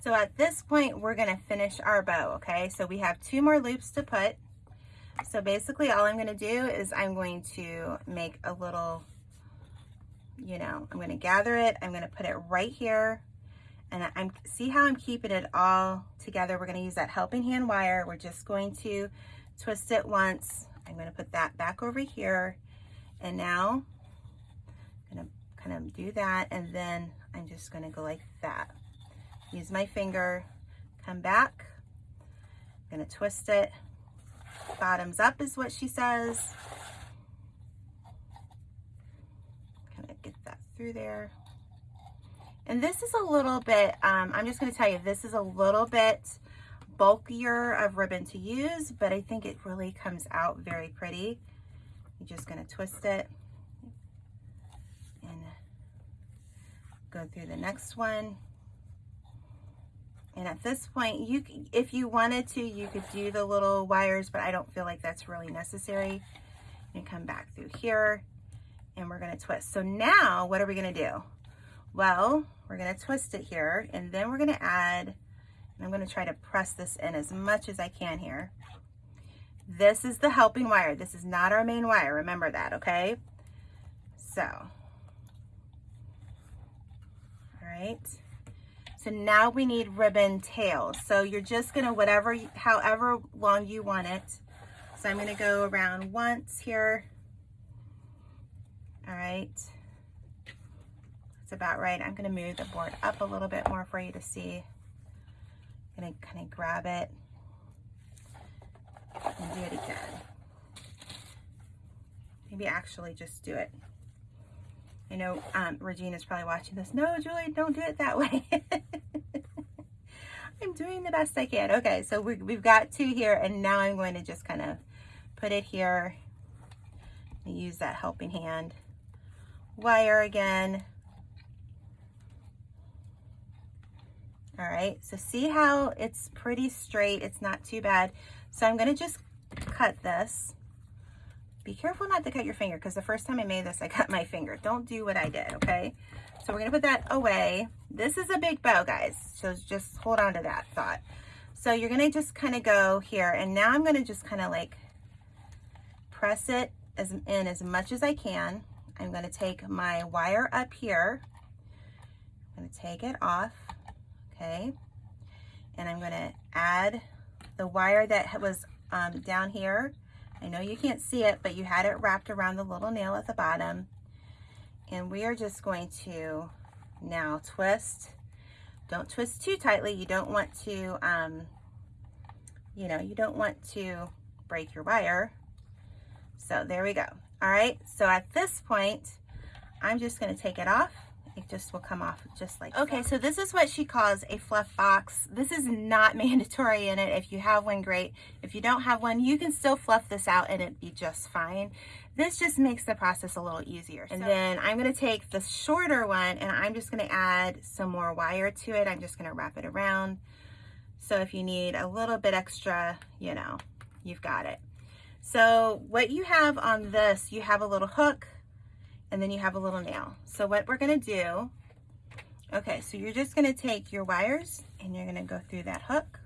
So at this point, we're gonna finish our bow, okay? So we have two more loops to put. So basically all I'm gonna do is I'm going to make a little, you know, I'm gonna gather it, I'm gonna put it right here, and I'm see how I'm keeping it all together. We're gonna use that helping hand wire. We're just going to twist it once. I'm gonna put that back over here, and now I'm gonna kind of do that, and then I'm just gonna go like that use my finger, come back, I'm gonna twist it, bottoms up is what she says. Kind of get that through there. And this is a little bit, um, I'm just gonna tell you, this is a little bit bulkier of ribbon to use, but I think it really comes out very pretty. You're just gonna twist it and go through the next one. And at this point, you, if you wanted to, you could do the little wires, but I don't feel like that's really necessary. And come back through here and we're gonna twist. So now what are we gonna do? Well, we're gonna twist it here and then we're gonna add, I'm gonna try to press this in as much as I can here. This is the helping wire. This is not our main wire. Remember that, okay? So, all right. So now we need ribbon tails. So you're just gonna, whatever, however long you want it. So I'm gonna go around once here. All right. That's about right. I'm gonna move the board up a little bit more for you to see. Gonna kind of grab it and do it again. Maybe actually just do it I know um, Regina's probably watching this. No, Julie, don't do it that way. I'm doing the best I can. Okay, so we, we've got two here, and now I'm going to just kind of put it here use that helping hand wire again. All right, so see how it's pretty straight. It's not too bad. So I'm gonna just cut this be careful not to cut your finger because the first time I made this, I cut my finger. Don't do what I did, okay? So we're gonna put that away. This is a big bow, guys. So just hold on to that thought. So you're gonna just kind of go here and now I'm gonna just kind of like press it as, in as much as I can. I'm gonna take my wire up here. I'm gonna take it off, okay? And I'm gonna add the wire that was um, down here. I know you can't see it, but you had it wrapped around the little nail at the bottom. And we are just going to now twist. Don't twist too tightly. You don't want to, um, you know, you don't want to break your wire. So there we go. All right, so at this point, I'm just gonna take it off. It just will come off just like Okay, so. so this is what she calls a fluff box. This is not mandatory in it. If you have one, great. If you don't have one, you can still fluff this out and it'd be just fine. This just makes the process a little easier. And so, then I'm gonna take the shorter one and I'm just gonna add some more wire to it. I'm just gonna wrap it around. So if you need a little bit extra, you know, you've got it. So what you have on this, you have a little hook and then you have a little nail. So what we're gonna do, okay, so you're just gonna take your wires and you're gonna go through that hook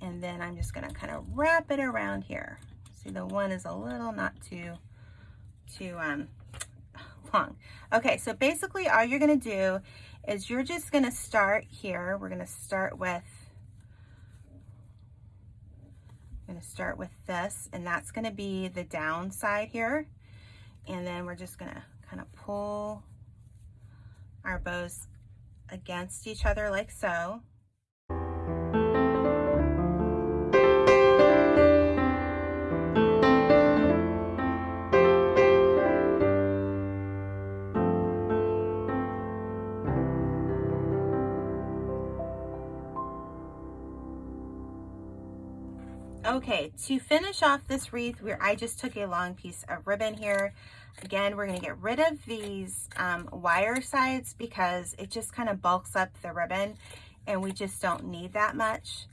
and then I'm just gonna kind of wrap it around here. See the one is a little not too, too um, long. Okay, so basically all you're gonna do is you're just gonna start here. We're gonna start with I'm to start with this, and that's to be the downside here. And then we're just to kind of pull our bows against each other like so. Okay, to finish off this wreath, where I just took a long piece of ribbon here. Again, we're gonna get rid of these um, wire sides because it just kind of bulks up the ribbon and we just don't need that much.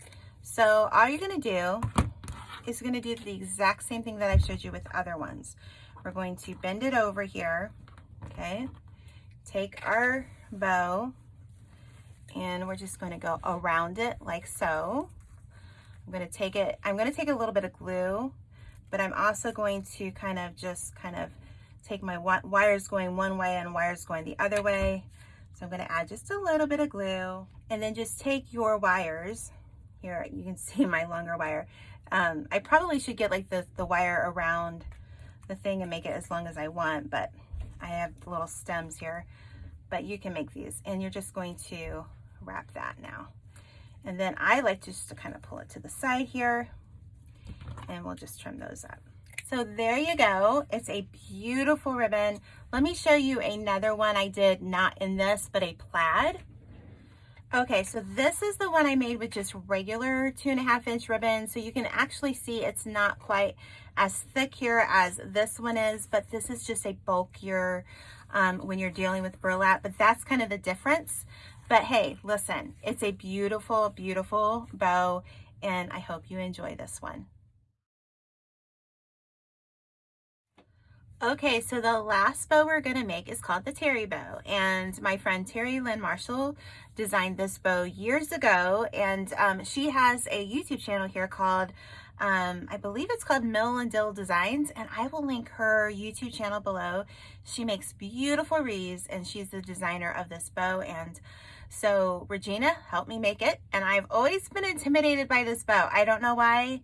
So all you're gonna do is gonna do the exact same thing that I showed you with other ones. We're going to bend it over here, okay? Take our bow and we're just gonna go around it like so. I'm going to take it, I'm going to take a little bit of glue, but I'm also going to kind of just kind of take my wires going one way and wires going the other way. So I'm going to add just a little bit of glue and then just take your wires. Here, you can see my longer wire. Um, I probably should get like the, the wire around the thing and make it as long as I want, but I have little stems here, but you can make these and you're just going to wrap that now. And then I like to just to kind of pull it to the side here and we'll just trim those up. So there you go. It's a beautiful ribbon. Let me show you another one I did not in this, but a plaid. Okay, so this is the one I made with just regular two and a half inch ribbon. So you can actually see it's not quite as thick here as this one is, but this is just a bulkier um, when you're dealing with burlap, but that's kind of the difference. But hey, listen, it's a beautiful, beautiful bow, and I hope you enjoy this one. Okay, so the last bow we're gonna make is called the Terry bow. And my friend Terry Lynn Marshall designed this bow years ago. And um, she has a YouTube channel here called, um, I believe it's called Mill and Dill Designs. And I will link her YouTube channel below. She makes beautiful wreaths and she's the designer of this bow. And so Regina helped me make it. And I've always been intimidated by this bow. I don't know why,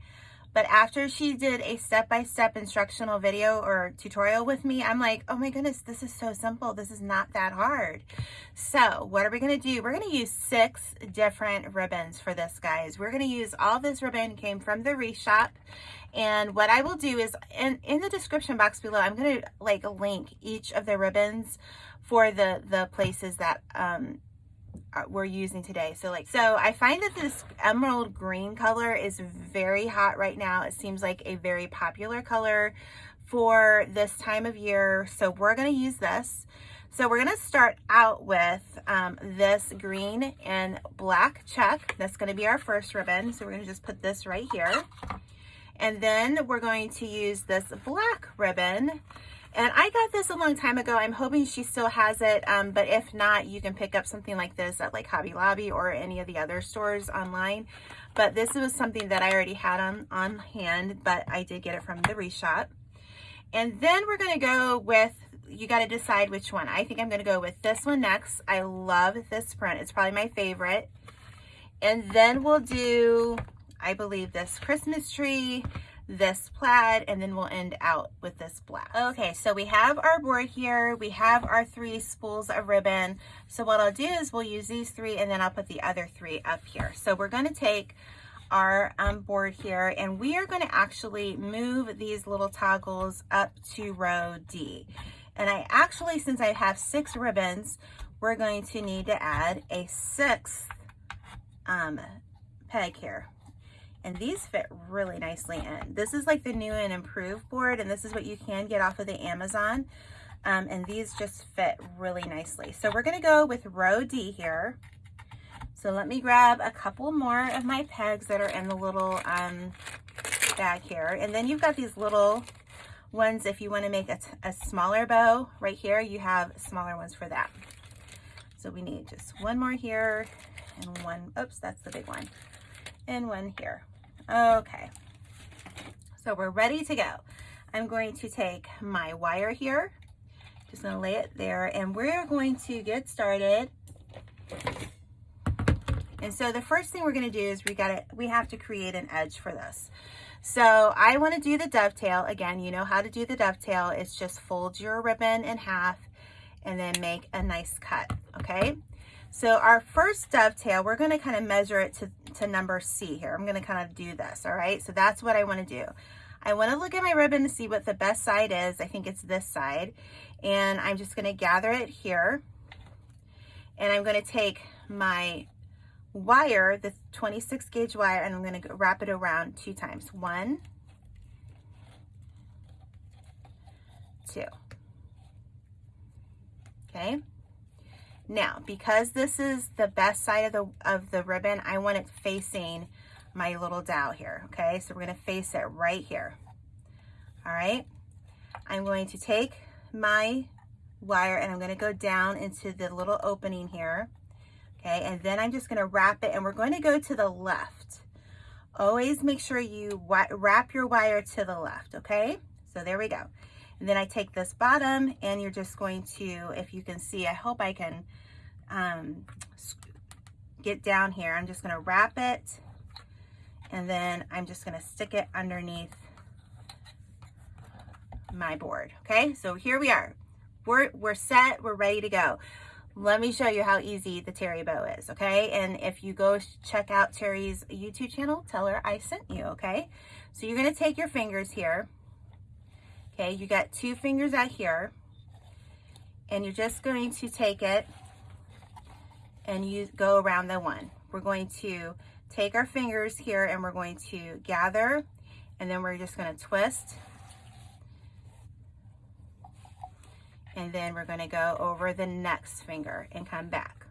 but after she did a step-by-step -step instructional video or tutorial with me, I'm like, oh my goodness, this is so simple. This is not that hard. So what are we gonna do? We're gonna use six different ribbons for this, guys. We're gonna use all this ribbon came from the Wreath Shop. And what I will do is in, in the description box below, I'm gonna like link each of the ribbons for the, the places that um, we're using today. So like, so I find that this emerald green color is very hot right now. It seems like a very popular color for this time of year. So we're going to use this. So we're going to start out with um, this green and black check. That's going to be our first ribbon. So we're going to just put this right here. And then we're going to use this black ribbon and I got this a long time ago. I'm hoping she still has it. Um, but if not, you can pick up something like this at like Hobby Lobby or any of the other stores online. But this was something that I already had on, on hand, but I did get it from the Wreath Shop. And then we're gonna go with, you gotta decide which one. I think I'm gonna go with this one next. I love this print. It's probably my favorite. And then we'll do, I believe this Christmas tree, this plaid, and then we'll end out with this black. Okay, so we have our board here. We have our three spools of ribbon. So what I'll do is we'll use these three and then I'll put the other three up here. So we're gonna take our um, board here and we are going to actually move these little toggles up to row D. And I actually, since I have six ribbons, we're going to need to add a sixth um, peg here. And these fit really nicely in. This is like the new and improved board and this is what you can get off of the Amazon. Um, and these just fit really nicely. So we're gonna go with row D here. So let me grab a couple more of my pegs that are in the little um, bag here. And then you've got these little ones if you want to make a, a smaller bow right here, you have smaller ones for that. So we need just one more here and one, oops, that's the big one, and one here. Okay, so we're ready to go. I'm going to take my wire here, just gonna lay it there, and we're going to get started and so the first thing we're gonna do is we gotta, we have to create an edge for this. So I wanna do the dovetail. Again, you know how to do the dovetail. It's just fold your ribbon in half and then make a nice cut, okay? So our first dovetail, we're gonna kind of measure it to, to number C here. I'm gonna kind of do this, all right? So that's what I wanna do. I wanna look at my ribbon to see what the best side is. I think it's this side. And I'm just gonna gather it here. And I'm gonna take my wire, the 26 gauge wire, and I'm going to wrap it around two times. One, two. Okay. Now, because this is the best side of the, of the ribbon, I want it facing my little dowel here. Okay, so we're going to face it right here. All right. I'm going to take my wire and I'm going to go down into the little opening here Okay, and then I'm just gonna wrap it and we're going to go to the left. Always make sure you wrap your wire to the left, okay? So there we go. And then I take this bottom and you're just going to, if you can see, I hope I can um, get down here. I'm just gonna wrap it and then I'm just gonna stick it underneath my board, okay? So here we are. We're, we're set, we're ready to go let me show you how easy the Terry bow is, okay? And if you go check out Terry's YouTube channel, tell her I sent you, okay? So you're gonna take your fingers here, okay? You got two fingers out here, and you're just going to take it and you go around the one. We're going to take our fingers here and we're going to gather, and then we're just gonna twist, and then we're going to go over the next finger and come back.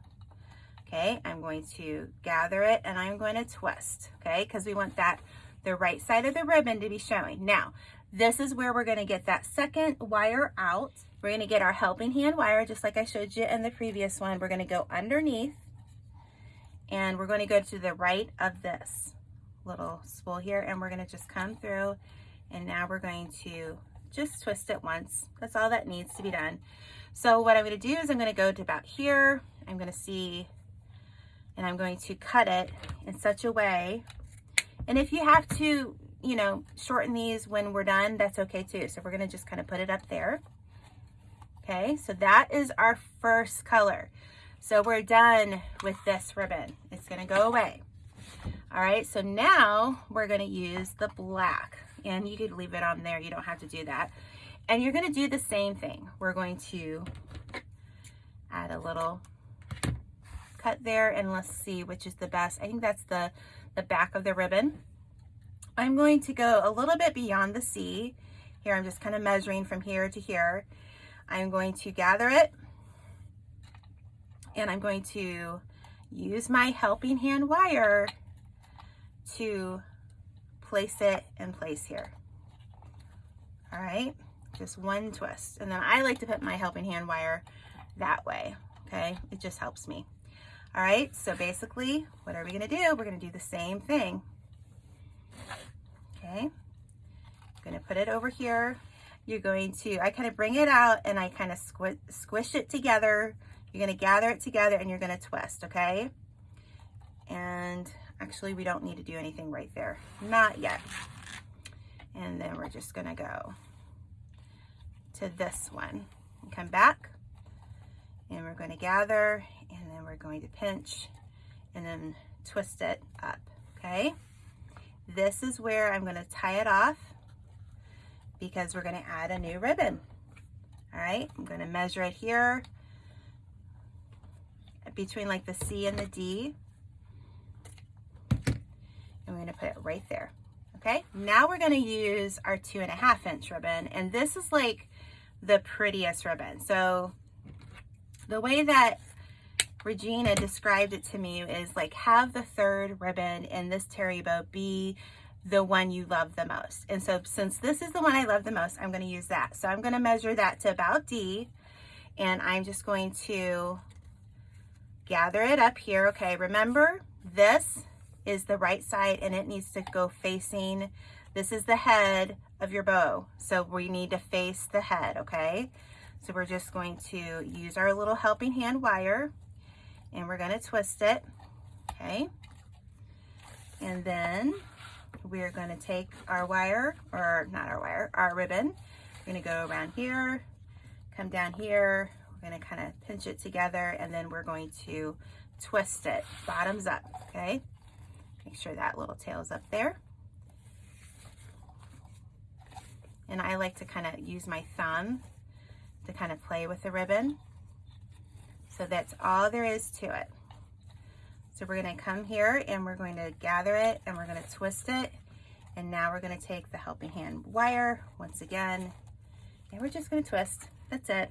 Okay, I'm going to gather it and I'm going to twist, okay, because we want that the right side of the ribbon to be showing. Now, this is where we're going to get that second wire out. We're going to get our helping hand wire, just like I showed you in the previous one. We're going to go underneath and we're going to go to the right of this little spool here and we're going to just come through and now we're going to just twist it once. That's all that needs to be done. So what I'm gonna do is I'm gonna go to about here. I'm gonna see, and I'm going to cut it in such a way. And if you have to, you know, shorten these when we're done, that's okay too. So we're gonna just kind of put it up there. Okay, so that is our first color. So we're done with this ribbon. It's gonna go away. All right, so now we're gonna use the black and you could leave it on there. You don't have to do that. And you're gonna do the same thing. We're going to add a little cut there and let's see which is the best. I think that's the, the back of the ribbon. I'm going to go a little bit beyond the C. Here I'm just kind of measuring from here to here. I'm going to gather it and I'm going to use my helping hand wire to place it in place here. All right, just one twist. And then I like to put my helping hand wire that way, okay? It just helps me. All right, so basically, what are we gonna do? We're gonna do the same thing. Okay, I'm gonna put it over here. you're going to, I kind of bring it out and I kind of squish, squish it together. You're to gather it together and you're to twist, okay? And actually we don't need to do anything right there. Not yet. And then we're just to go to this one and come back and we're going to gather and then we're going to pinch and then twist it up, okay? This is where I'm going to tie it off because we're going to add a new ribbon. All right, I'm going to measure it here between like the C and the D. And we're going to put it right there. Okay, now we're going to use our two and a half inch ribbon. And this is like the prettiest ribbon. So the way that Regina described it to me is like have the third ribbon in this terry bow be the one you love the most. And so since this is the one I love the most, I'm going to use that. So I'm going to measure that to about D and I'm just going to gather it up here. Okay, remember this is the right side and it needs to go facing, this is the head of your bow. So we need to face the head, okay? So we're just going to use our little helping hand wire and we're going to twist it, okay? And then we're going to take our wire, or not our wire, our ribbon. We're going to go around here, come down here. We're going to kind of pinch it together and then we're going to twist it bottoms up, okay? Make sure that little tail's up there. And I like to kind of use my thumb to kind of play with the ribbon. So that's all there is to it. So we're gonna come here and we're going to gather it and we're gonna twist it. And now we're gonna take the helping hand wire once again, and we're just gonna twist, that's it.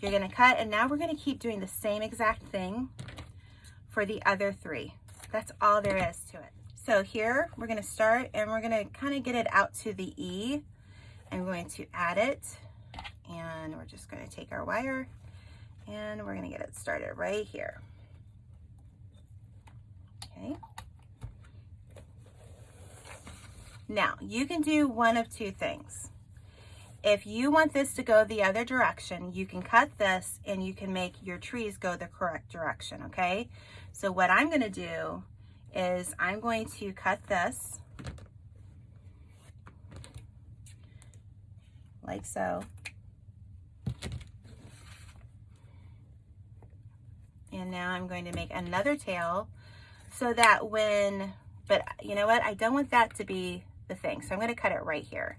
You're gonna cut and now we're gonna keep doing the same exact thing for the other three. That's all there is to it. So here we're gonna start and we're gonna kind of get it out to the E. I'm going to add it and we're just gonna take our wire and we're gonna get it started right here. Okay. Now, you can do one of two things. If you want this to go the other direction, you can cut this and you can make your trees go the correct direction, okay? So what I'm gonna do is I'm going to cut this like so. And now I'm going to make another tail so that when, but you know what? I don't want that to be the thing. So I'm going to cut it right here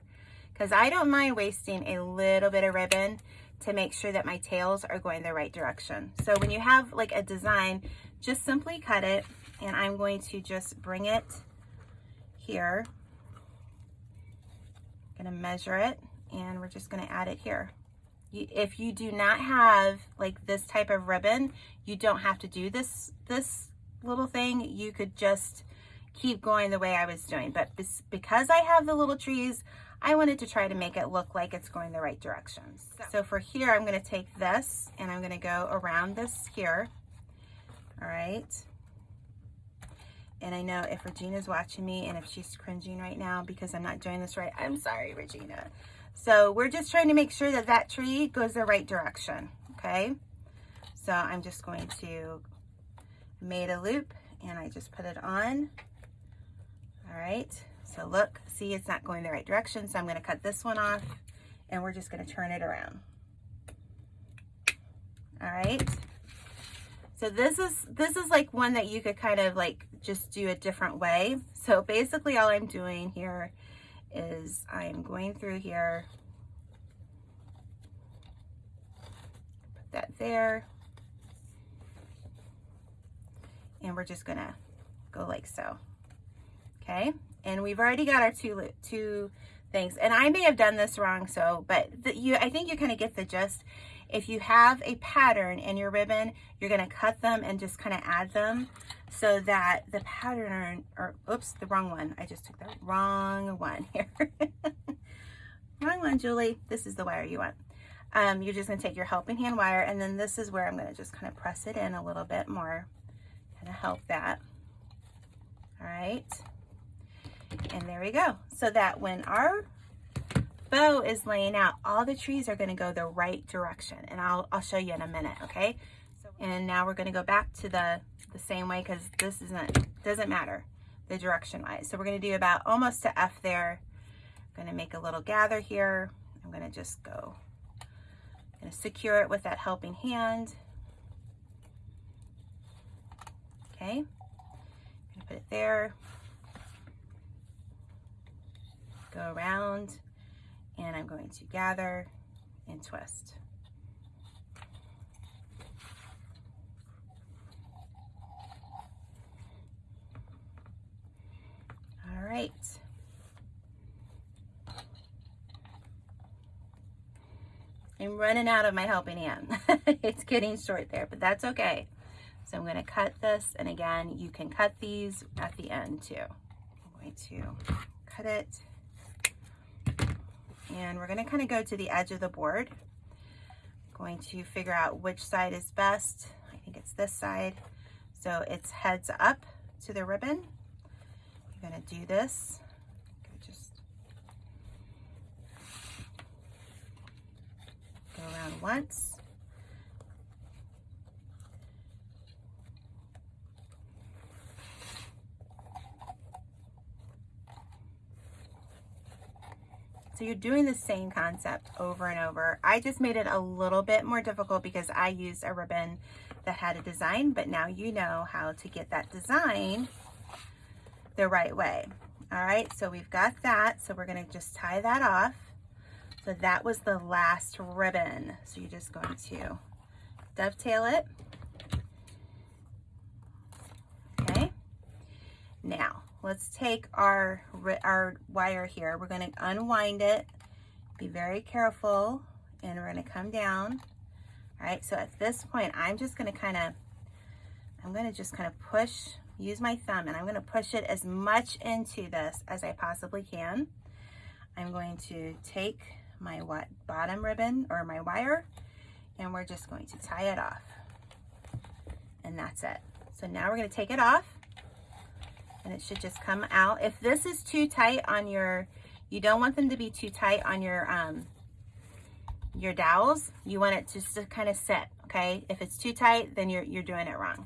because I don't mind wasting a little bit of ribbon to make sure that my tails are going the right direction. So when you have like a design, just simply cut it and I'm going to just bring it here. I'm gonna measure it and we're just gonna add it here if you do not have like this type of ribbon, you don't have to do this, this little thing. You could just keep going the way I was doing. But because I have the little trees, I wanted to try to make it look like it's going the right direction. So, so for here, I'm gonna take this and I'm gonna go around this here. All right. And I know if Regina's watching me and if she's cringing right now because I'm not doing this right, I'm sorry, Regina. So we're just trying to make sure that that tree goes the right direction, okay? So I'm just going to made a loop and I just put it on. All right, so look, see it's not going the right direction, so I'm gonna cut this one off and we're just gonna turn it around. All right, so this is, this is like one that you could kind of like just do a different way. So basically all I'm doing here is I'm going through here, put that there, and we're just gonna go like so, okay? And we've already got our two, two things, and I may have done this wrong, so, but the, you, I think you kind of get the gist. If you have a pattern in your ribbon, you're gonna cut them and just kind of add them so that the pattern, or oops, the wrong one. I just took the wrong one here. wrong one, Julie. This is the wire you want. Um, you're just gonna take your helping hand wire and then this is where I'm gonna just kind of press it in a little bit more, kind of help that. All right. And there we go. So that when our bow is laying out, all the trees are gonna go the right direction. And I'll, I'll show you in a minute, okay? And now we're gonna go back to the, the same way because this isn't, doesn't matter the direction wise. So we're gonna do about almost to F there. I'm gonna make a little gather here. I'm gonna just go, I'm gonna secure it with that helping hand. Okay, I'm gonna put it there. Go around and I'm going to gather and twist. All right. I'm running out of my helping hand. it's getting short there, but that's okay. So I'm going to cut this, and again, you can cut these at the end too. I'm going to cut it, and we're going to kind of go to the edge of the board. I'm going to figure out which side is best. I think it's this side. So it's heads up to the ribbon. You're to do this Go around once. You're doing the same concept over and over. I just made it a little bit more difficult because I used a ribbon that had a design, but now you know how to get that design the right way. All right, so we've got that. So we're gonna just tie that off. So that was the last ribbon. So you're just going to dovetail it. Okay. Now let's take our, our wire here. We're going to unwind it. Be very careful and we're going to come down. All right. So at this point, I'm just going to kind of, I'm going to just kind of push, use my thumb and I'm going to push it as much into this as I possibly can. I'm going to take my bottom ribbon or my wire and we're just going to tie it off and that's it. So now we're going to take it off and it should just come out. If this is too tight on your, you don't want them to be too tight on your, um, your dowels. You want it just to kind of sit, okay? If it's too tight, then you're, you're doing it wrong.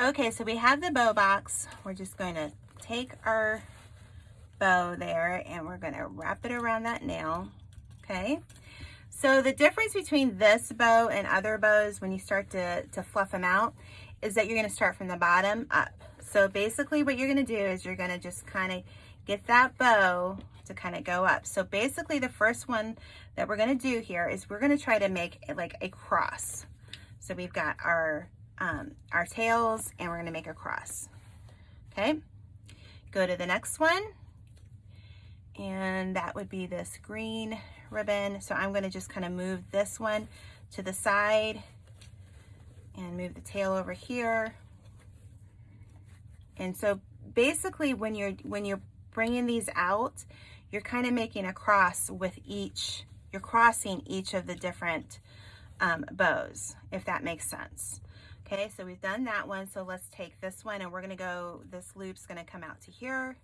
Okay, so we have the bow box. We're just going to take our bow there and we're going to wrap it around that nail okay? So the difference between this bow and other bows when you start to, to fluff them out is that you're gonna start from the bottom up. So basically what you're gonna do is you're gonna just kind of get that bow to kind of go up. So basically the first one that we're gonna do here is we're gonna try to make like a cross. So we've got our, um, our tails and we're gonna make a cross, okay? Go to the next one and that would be this green ribbon. So I'm gonna just kind of move this one to the side and move the tail over here. And so basically when you're, when you're bringing these out, you're kind of making a cross with each, you're crossing each of the different um, bows, if that makes sense. Okay, so we've done that one. So let's take this one and we're gonna go, this loop's gonna come out to here.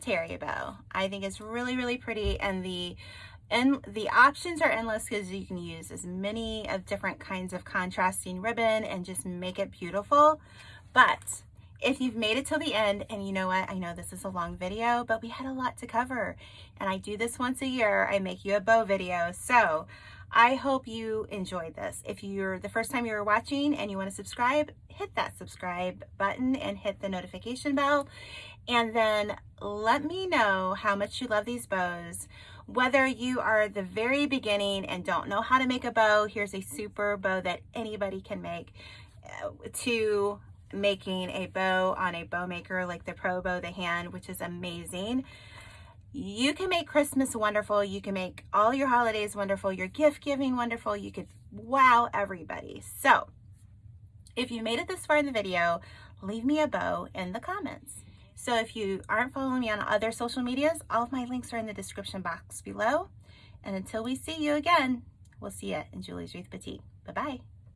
Terry bow. I think it's really, really pretty. And the and the options are endless because you can use as many of different kinds of contrasting ribbon and just make it beautiful. But if you've made it till the end, and you know what, I know this is a long video, but we had a lot to cover. And I do this once a year. I make you a bow video. So I hope you enjoyed this. If you're the first time you're watching and you want to subscribe, hit that subscribe button and hit the notification bell. And then let me know how much you love these bows. Whether you are the very beginning and don't know how to make a bow, here's a super bow that anybody can make, uh, to making a bow on a bow maker like the Pro Bow the Hand, which is amazing. you can make Christmas wonderful. You can make all your holidays wonderful, your gift giving wonderful. You could wow everybody. So if you made it this far in the video, leave me a bow in the comments. So if you aren't following me on other social medias, all of my links are in the description box below. And until we see you again, we'll see you in Julie's Wreath Boutique. Bye-bye.